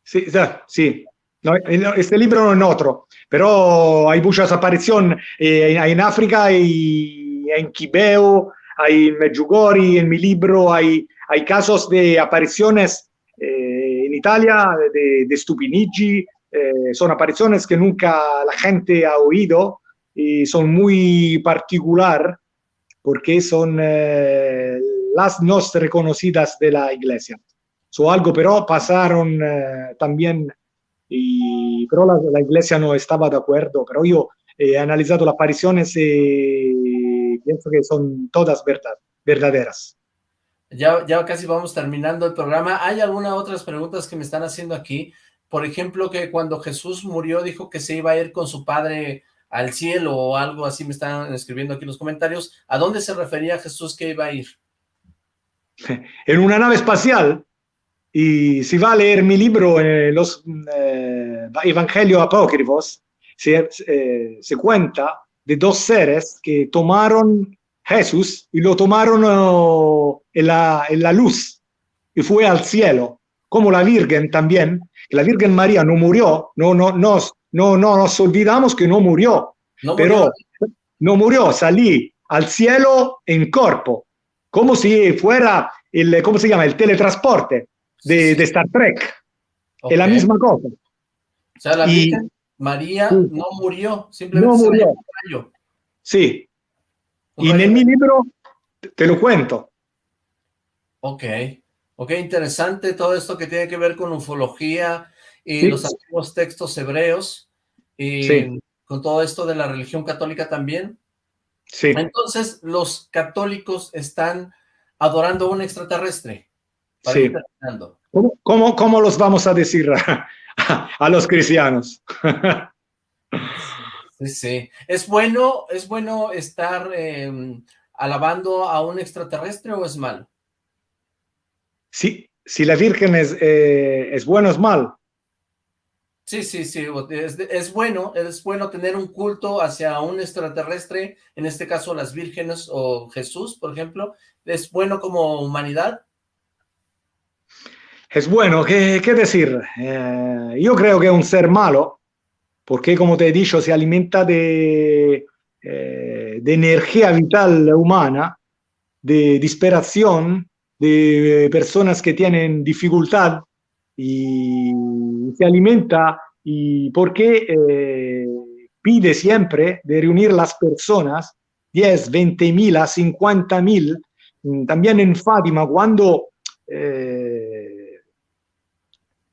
Sí, sí. No, este libro no es otro, pero hay muchas apariciones eh, en África y en Quibeo, hay en Medjugorje, en mi libro hay, hay casos de apariciones eh, en Italia de, de Stupinigi, eh, son apariciones que nunca la gente ha oído y son muy particular porque son las no reconocidas de la iglesia. Son algo, pero pasaron también y, pero la, la, iglesia no estaba de acuerdo, pero yo he analizado las apariciones y pienso que son todas verdad, verdaderas. Ya, ya casi vamos terminando el programa. ¿Hay algunas otras preguntas que me están haciendo aquí? Por ejemplo, que cuando Jesús murió dijo que se iba a ir con su padre al cielo o algo así me están escribiendo aquí en los comentarios. ¿A dónde se refería Jesús que iba a ir? En una nave espacial. Y si va a leer mi libro, eh, los eh, Evangelios Apócrifos, se, eh, se, cuenta de dos seres que tomaron Jesús y lo tomaron uh, en, la, en, la, luz y fue al cielo, como la Virgen también, la Virgen María no murió, no, no, nos, no, no nos olvidamos que no murió, no pero murió. no murió, salí al cielo en cuerpo, como si fuera el, ¿cómo se llama? El teletransporte de, de Star Trek. Okay. Es la misma cosa. O sea, la y, María no murió, simplemente no murió. se Sí. Un y en mi libro te lo cuento. Ok. Ok, interesante todo esto que tiene que ver con ufología y sí. los antiguos textos hebreos y sí. con todo esto de la religión católica también. Sí. Entonces, los católicos están adorando a un extraterrestre. Sí. ¿Cómo, cómo, cómo los vamos a decir a, a los cristianos? Sí, sí. ¿Es bueno, es bueno estar eh, alabando a un extraterrestre o es malo? Sí, si la Virgen es, eh, es bueno, es mal. Sí, sí, sí, es, es, bueno, es bueno tener un culto hacia un extraterrestre, en este caso las vírgenes o Jesús, por ejemplo, ¿es bueno como humanidad? Es bueno, ¿qué, decir? Eh, yo creo que es un ser malo, porque como te he dicho, se alimenta de, eh, energía vital humana, de desesperación, de personas que tienen dificultad y se alimenta y porque eh, pide siempre de reunir las personas, 10, 20 mil a 50 mil, también en Fátima, cuando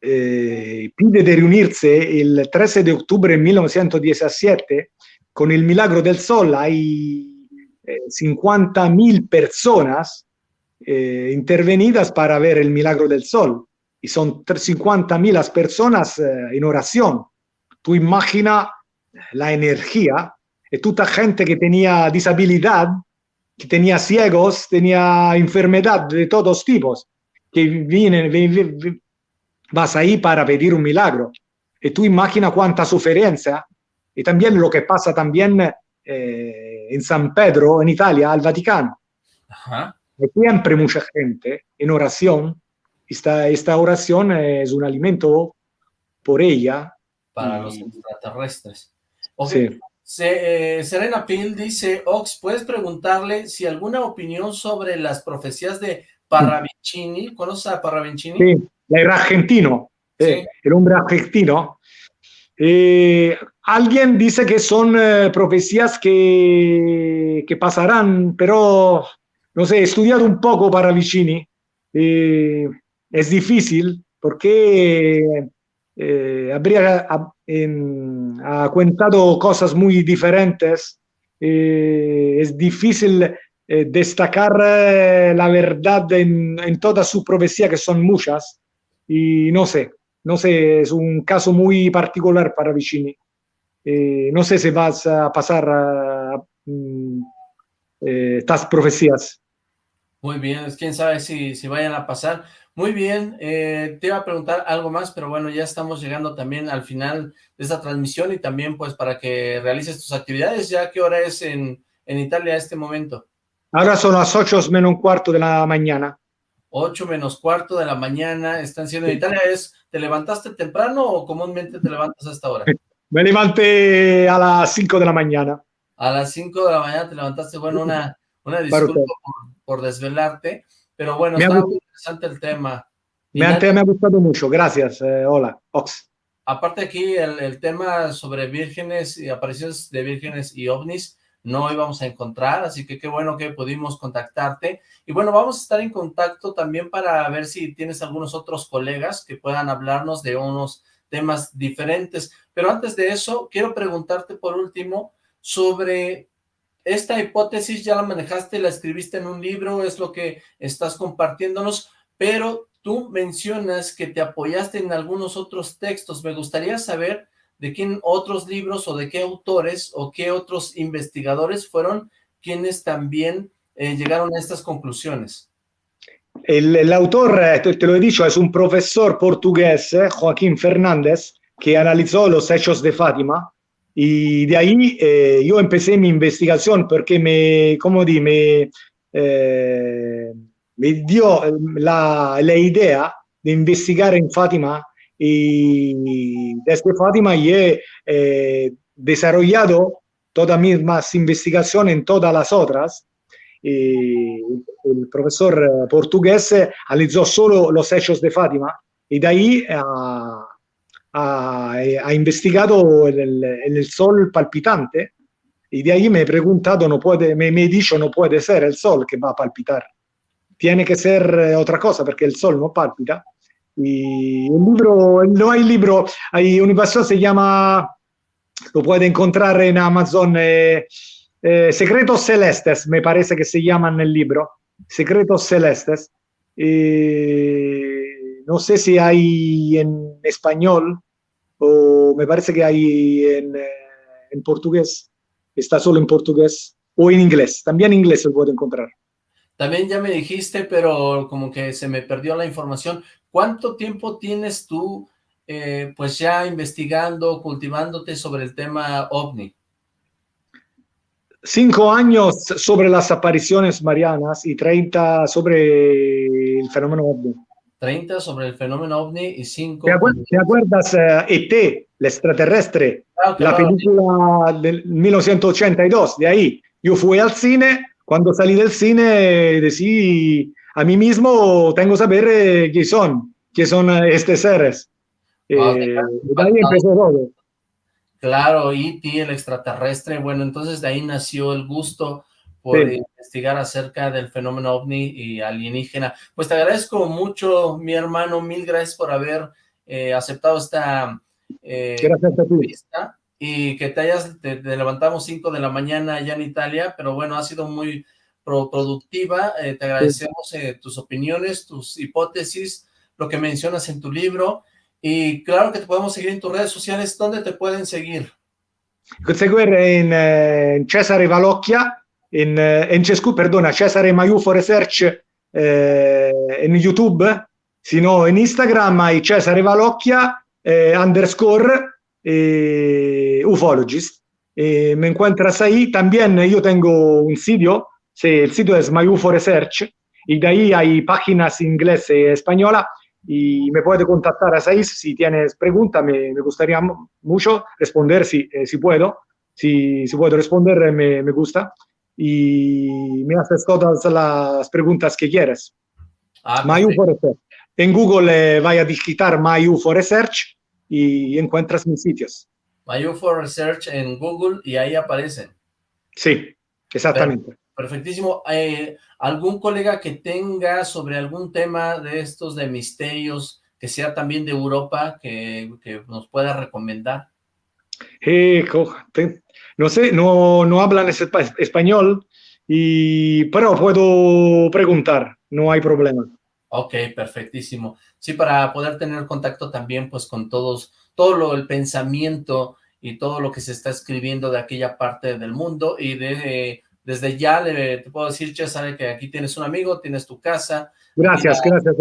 eh, pide de reunirse el 13 de octubre de 1917 con el Milagro del Sol. Hay eh, 50.000 personas eh, intervenidas para ver el Milagro del Sol y son 50.000 personas eh, en oración. Tú imagina la energía y toda gente que tenía disabilidad, que tenía ciegos, tenía enfermedad de todos tipos, que vienen, vas ahí para pedir un milagro. Y tú imagina cuánta sufrencia. Y también lo que pasa también eh, en San Pedro, en Italia, al Vaticano. Ajá. Hay siempre mucha gente en oración. Esta, esta oración es un alimento por ella. Para Y- los extraterrestres. Ok. Sí. Se- eh, Serena Pil dice, Ox, ¿puedes preguntarle si alguna opinión sobre las profecías de Parravicini? ¿Conoces a Parravicini? Sí, era argentino, eh, Sí. el hombre argentino. Eh, alguien dice que son eh, profecías que, que pasarán, pero no sé, he estudiado un poco para Vicini. Eh, es difícil porque eh, habría ha, en- ha contado cosas muy diferentes. Eh, es difícil destacar la verdad en, en toda su profecía, que son muchas. Y no sé, no sé, es un caso muy particular para Vicini. Eh, no sé si vas a pasar a, mm, eh, estas profecías. Muy bien, quién sabe si, si vayan a pasar. Muy bien, eh, te iba a preguntar algo más, pero bueno, ya estamos llegando también al final de esta transmisión y también pues para que realices tus actividades, ya qué hora es en, en Italia a este momento. Ahora son las 8 menos un cuarto de la mañana. 8 menos cuarto de la mañana están siendo en Italia. ¿Es, ¿Te levantaste temprano o comúnmente te levantas a esta hora? Me levanté a las 5 de la mañana. A las 5 de la mañana te levantaste, bueno, una, una disculpa por, por desvelarte, pero bueno, Me está muy interesante el tema. Me, me ha gustado mucho. Gracias. eh, hola, Ox. Aparte aquí el, el tema sobre vírgenes y apariciones de vírgenes y ovnis no íbamos a encontrar, así que qué bueno que pudimos contactarte. Y bueno, vamos a estar en contacto también para ver si tienes algunos otros colegas que puedan hablarnos de unos temas diferentes. Pero antes de eso, quiero preguntarte por último sobre esta hipótesis, ya la manejaste, la escribiste en un libro, es lo que estás compartiéndonos, pero tú mencionas que te apoyaste en algunos otros textos. Me gustaría saber de quién otros libros o de qué autores o qué otros investigadores fueron quienes también eh, llegaron a estas conclusiones. El, autor, eh, te, lo he dicho, es un profesor portugués, eh, Joaquín Fernández, que analizó los hechos de Fátima. Y de ahí yo empecé mi investigación porque me, como di, me, me dio la, la idea de investigar en Fátima y desde Fátima he eh, desarrollado toda mi más investigación en todas las otras. Y el profesor eh, portugués analizó solo los hechos de Fátima y de ahí ha, investigado el, sol palpitante y de ahí me he preguntado, no puede, me, me he dicho, no puede ser el sol que va a palpitar, tiene que ser eh, otra cosa porque el sol no palpita. Y un libro, no hay libro, hay una versión se llama, lo puede encontrar en Amazon, eh, eh, Secretos Celestes, me parece que se llaman el libro, Secretos Celestes. No sé si hay en español o me parece que hay en, eh, en portugués, está solo en portugués o en inglés, también en inglés se puede encontrar. También ya me dijiste, pero como que se me perdió la información. ¿Cuánto tiempo tienes tú, eh, pues ya investigando, cultivándote sobre el tema OVNI? Cinco años sobre las apariciones marianas y 30 sobre el fenómeno ovni. 30 sobre el fenómeno OVNI y 5... ¿Te acuerdas, te acuerdas eh, ET, el extraterrestre? Claro, la claro. película del 1982, de ahí. Yo fui al cine, cuando salí del cine decí a mí mismo, tengo que saber eh, qué son, qué son estos seres. Wow, te Eh, de ahí impactado. empezó todo. Claro, E.T., el extraterrestre, bueno, entonces de ahí nació el gusto por Sí. investigar acerca del fenómeno ovni y alienígena. Pues te agradezco mucho, mi hermano, mil gracias por haber eh, aceptado esta eh, entrevista y que te hayas, te, levantamos 5 de la mañana allá en Italia, pero bueno, ha sido muy productiva, eh, te agradecemos tus opiniones, tus hipótesis, lo que mencionas en tu libro, y claro que te podemos seguir en tus redes sociales, ¿dónde te pueden seguir? Seguir en, en Cesare Valocchia, en, en Cescu, perdona, Cesare Maiufo Research eh, en YouTube, sino en Instagram hay Cesare Valocchia eh, underscore eh, ufologist. Eh, me encuentras ahí. También yo tengo un sitio, sí, el sitio es MyUFO Research, y de ahí hay páginas inglés y española, y me puede contactar a ahí si tienes preguntas, me, me, gustaría mucho responder si, eh, si puedo. Si, si puedo responder, me, me gusta y me haces todas las preguntas que quieras. Ah, MyUFO Research. En Google eh, vaya a digitar MyUFO Research y encuentras mis sitios. MyUFO Research en Google y ahí aparecen. Sí, exactamente. Perfectísimo. Eh, ¿Algún colega que tenga sobre algún tema de estos de misterios, que sea también de Europa, que, que nos pueda recomendar? Eh, no sé, no, no hablan español, y, pero puedo preguntar, no hay problema. Ok, perfectísimo. Sí, para poder tener contacto también pues con todos, todo lo, el pensamiento y todo lo que se está escribiendo de aquella parte del mundo y de, desde ya le, te puedo decir, César, que aquí tienes un amigo, tienes tu casa. Gracias, la, gracias.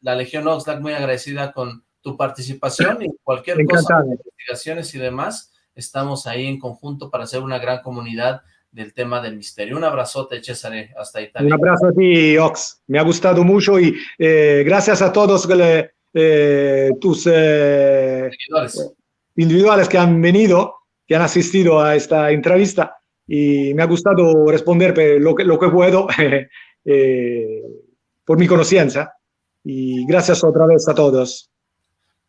La Legión Oxlack muy agradecida con tu participación y cualquier cosa, investigaciones y demás, estamos ahí en conjunto para hacer una gran comunidad del tema del misterio. Un abrazote, César, hasta Italia. Un abrazo a ti, Ox. Me ha gustado mucho y eh, gracias a todos eh, tus eh, individuales que han venido, que han asistido a esta entrevista y me ha gustado responder lo que, lo que puedo eh, por mi conciencia y gracias otra vez a todos.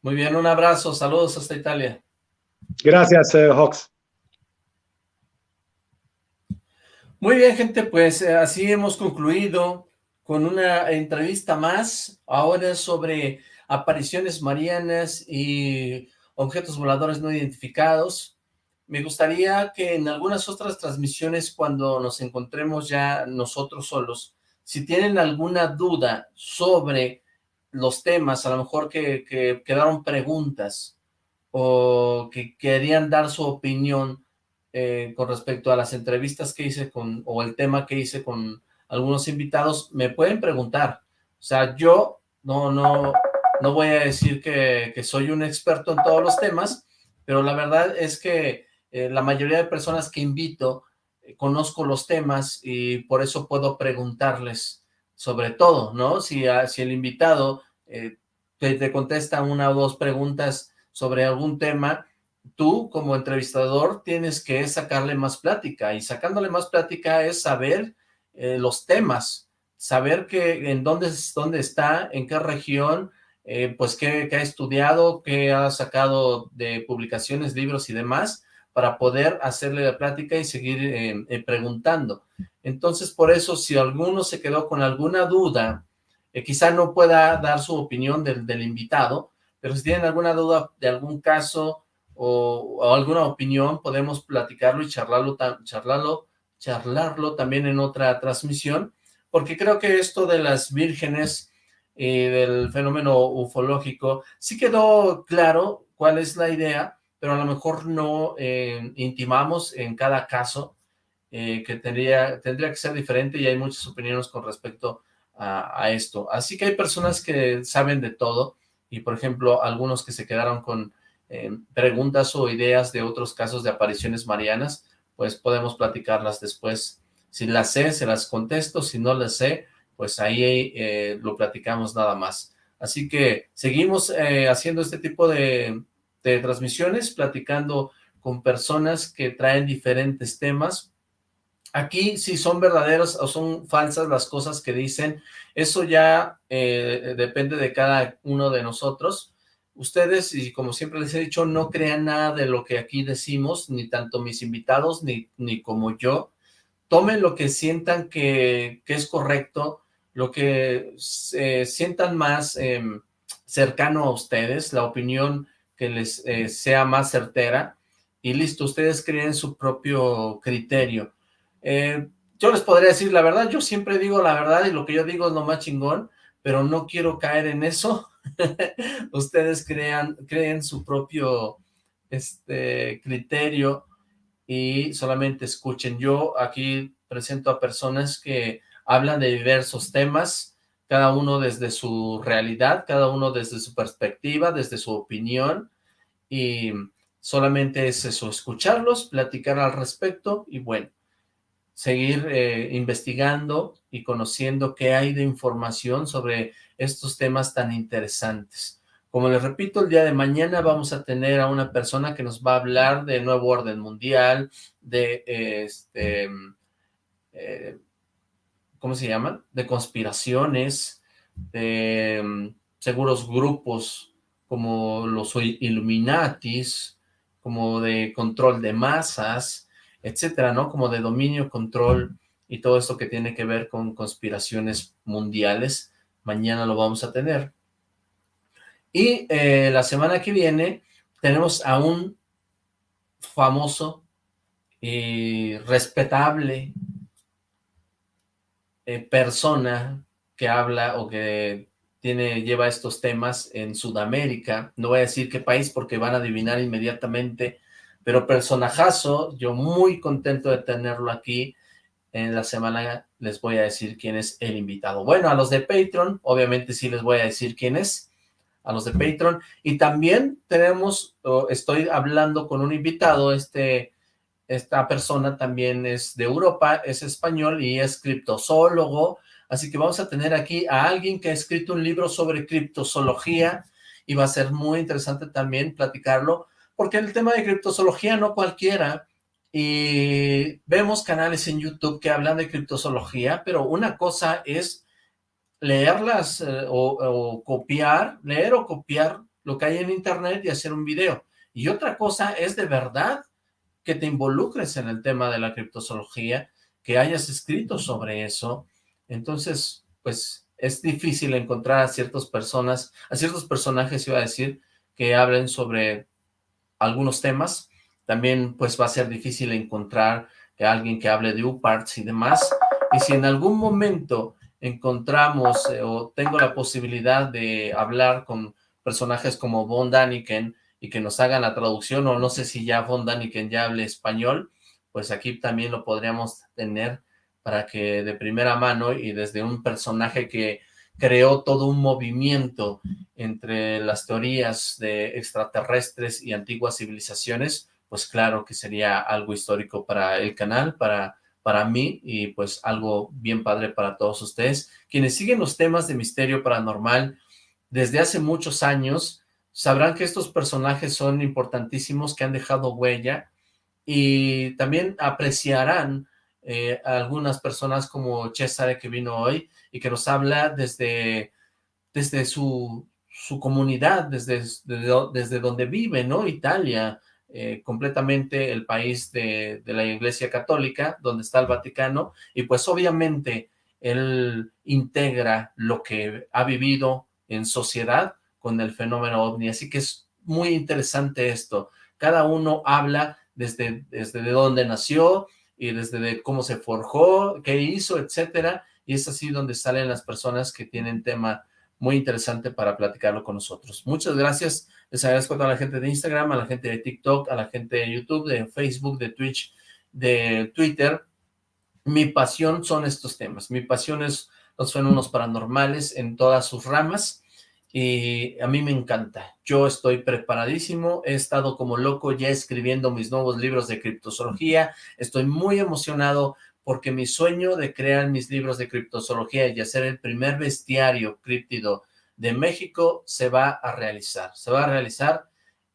Muy bien, un abrazo, saludos hasta Italia. Gracias, Hawks. Muy bien, gente, pues eh, así hemos concluido con una entrevista más, ahora sobre apariciones marianas y objetos voladores no identificados. Me gustaría que en algunas otras transmisiones, cuando nos encontremos ya nosotros solos, si tienen alguna duda sobre los temas, a lo mejor que, que quedaron preguntas o que querían dar su opinión, eh, con respecto a las entrevistas que hice con, o el tema que hice con algunos invitados, me pueden preguntar. O sea, yo no, no, no voy a decir que, soy un experto en todos los temas, pero la verdad es que eh, la mayoría de personas que invito eh, conozco los temas y por eso puedo preguntarles sobre todo, ¿no? Si, si el invitado te, te contesta una o dos preguntas sobre algún tema, tú como entrevistador tienes que sacarle más plática y sacándole más plática es saber eh, los temas, saber que en dónde, dónde está, en qué región, eh, pues qué, ha estudiado, qué ha sacado de publicaciones, libros y demás, para poder hacerle la plática y seguir eh, preguntando. Entonces, por eso, si alguno se quedó con alguna duda, quizá no pueda dar su opinión del, invitado, pero si tienen alguna duda de algún caso, o, alguna opinión, podemos platicarlo y charlarlo, charlarlo, charlarlo también en otra transmisión, porque creo que esto de las vírgenes y del fenómeno ufológico, sí quedó claro cuál es la idea, pero a lo mejor no eh, intimamos en cada caso, eh, que tendría, tendría que ser diferente y hay muchas opiniones con respecto a, esto. Así que hay personas que saben de todo y, por ejemplo, algunos que se quedaron con eh, preguntas o ideas de otros casos de apariciones marianas, pues podemos platicarlas después. Si las sé, se las contesto, si no las sé, pues ahí eh, lo platicamos nada más. Así que seguimos eh, haciendo este tipo de, transmisiones, platicando con personas que traen diferentes temas. Aquí, si son verdaderos o son falsas las cosas que dicen, eso ya depende de cada uno de nosotros ustedes, y como siempre les he dicho, no crean nada de lo que aquí decimos, ni tanto mis invitados, ni, ni como yo. Tomen lo que sientan que es correcto, lo que se sientan más eh, cercano a ustedes, la opinión que les eh, sea más certera, y listo, ustedes creen su propio criterio. Eh, yo les podría decir la verdad, yo siempre digo la verdad y lo que yo digo es lo más chingón, pero no quiero caer en eso. ustedes crean, creen su propio este, criterio y solamente escuchen. Yo aquí presento a personas que hablan de diversos temas, cada uno desde su realidad, cada uno desde su perspectiva, desde su opinión, y solamente es eso, escucharlos, platicar al respecto, y bueno, seguir eh, investigando y conociendo qué hay de información sobre estos temas tan interesantes. Como les repito, el día de mañana vamos a tener a una persona que nos va a hablar del nuevo orden mundial, de este, eh, ¿cómo se llaman? De conspiraciones, de mm, seguros grupos como los Illuminatis, como de control de masas, etcétera, ¿no? Como de dominio, control y todo esto que tiene que ver con conspiraciones mundiales. Mañana lo vamos a tener. Y eh, la semana que viene tenemos a un famoso y respetable eh, persona que habla o que tiene, lleva estos temas en Sudamérica. No voy a decir qué país porque van a adivinar inmediatamente, pero personajazo, yo muy contento de tenerlo aquí. En la semana les voy a decir quién es el invitado. Bueno, a los de Patreon, obviamente sí les voy a decir quién es a los de Patreon. Y también tenemos, estoy hablando con un invitado, este, esta persona también es de Europa, es español y es criptozoólogo, así que vamos a tener aquí a alguien que ha escrito un libro sobre criptozoología y va a ser muy interesante también platicarlo, porque el tema de criptozoología no cualquiera, y vemos canales en YouTube que hablan de criptozoología, pero una cosa es leerlas eh, o, copiar, leer o copiar lo que hay en internet y hacer un video. Y otra cosa es de verdad que te involucres en el tema de la criptozoología, que hayas escrito sobre eso. Entonces, pues es difícil encontrar a ciertas personas, a ciertos personajes, iba a decir, que hablen sobre algunos temas. También pues va a ser difícil encontrar a alguien que hable de UParts y demás. Y si en algún momento encontramos eh, o tengo la posibilidad de hablar con personajes como Von Daniken y que nos hagan la traducción, o no sé si ya Von Daniken ya hable español, pues aquí también lo podríamos tener para que de primera mano y desde un personaje que creó todo un movimiento entre las teorías de extraterrestres y antiguas civilizaciones, pues claro que sería algo histórico para el canal, para para mí y pues algo bien padre para todos ustedes. Quienes siguen los temas de misterio paranormal desde hace muchos años, sabrán que estos personajes son importantísimos, que han dejado huella y también apreciarán eh, algunas personas como César que vino hoy y que nos habla desde, desde su, su comunidad, desde, desde, donde vive, ¿no? Italia, eh, completamente el país de, la Iglesia Católica, donde está el Vaticano, y pues obviamente él integra lo que ha vivido en sociedad con el fenómeno ovni, así que es muy interesante esto. Cada uno habla desde, desde de dónde nació y desde cómo se forjó, qué hizo, etcétera, y es así donde salen las personas que tienen tema muy interesante para platicarlo con nosotros. Muchas gracias, les agradezco a toda la gente de Instagram, a la gente de TikTok, a la gente de YouTube, de Facebook, de Twitch, de Twitter. Mi pasión son estos temas, mi pasión es los fenómenos paranormales en todas sus ramas y a mí me encanta. Yo estoy preparadísimo, he estado como loco ya escribiendo mis nuevos libros de criptozoología, estoy muy emocionado porque mi sueño de crear mis libros de criptozoología y hacer el primer bestiario críptido de México se va a realizar. Se va a realizar,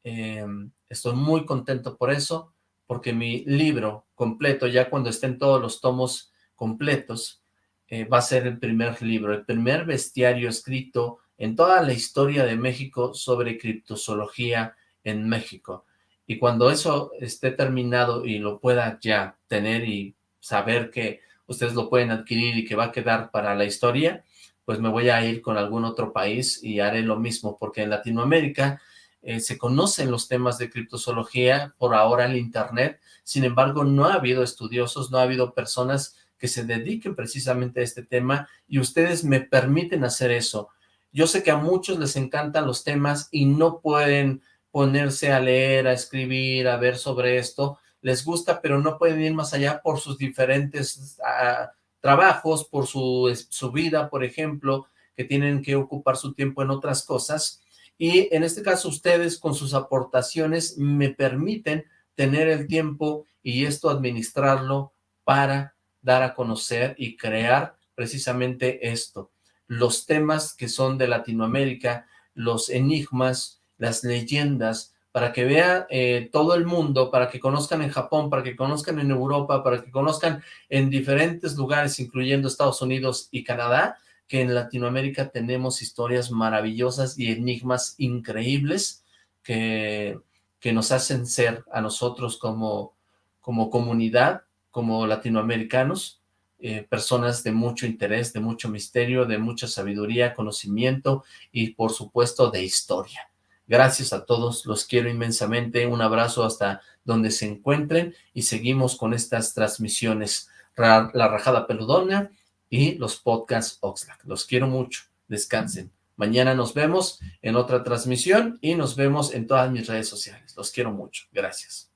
em, estoy muy contento por eso, porque mi libro completo, ya cuando estén todos los tomos completos, eh, va a ser el primer libro, el primer bestiario escrito en toda la historia de México sobre criptozoología en México. Y cuando eso esté terminado y lo pueda ya tener y saber que ustedes lo pueden adquirir y que va a quedar para la historia, pues me voy a ir con algún otro país y haré lo mismo, porque en Latinoamérica eh, se conocen los temas de criptozoología por ahora en internet, sin embargo no ha habido estudiosos, no ha habido personas que se dediquen precisamente a este tema y ustedes me permiten hacer eso. Yo sé que a muchos les encantan los temas y no pueden ponerse a leer, a escribir, a ver sobre esto, les gusta, pero no pueden ir más allá por sus diferentes ah, trabajos, por su, su vida, por ejemplo, que tienen que ocupar su tiempo en otras cosas, y en este caso ustedes con sus aportaciones me permiten tener el tiempo y esto administrarlo para dar a conocer y crear precisamente esto, los temas que son de Latinoamérica, los enigmas, las leyendas, para que vea eh, todo el mundo, para que conozcan en Japón, para que conozcan en Europa, para que conozcan en diferentes lugares, incluyendo Estados Unidos y Canadá, que en Latinoamérica tenemos historias maravillosas y enigmas increíbles que, que nos hacen ser a nosotros como, como comunidad, como latinoamericanos, eh, personas de mucho interés, de mucho misterio, de mucha sabiduría, conocimiento y por supuesto de historia. Gracias a todos, los quiero inmensamente, un abrazo hasta donde se encuentren y seguimos con estas transmisiones. La Rajada Peludona, y los podcasts Oxlack. Los quiero mucho. Descansen. Mañana nos vemos en otra transmisión y nos vemos en todas mis redes sociales. Los quiero mucho. Gracias.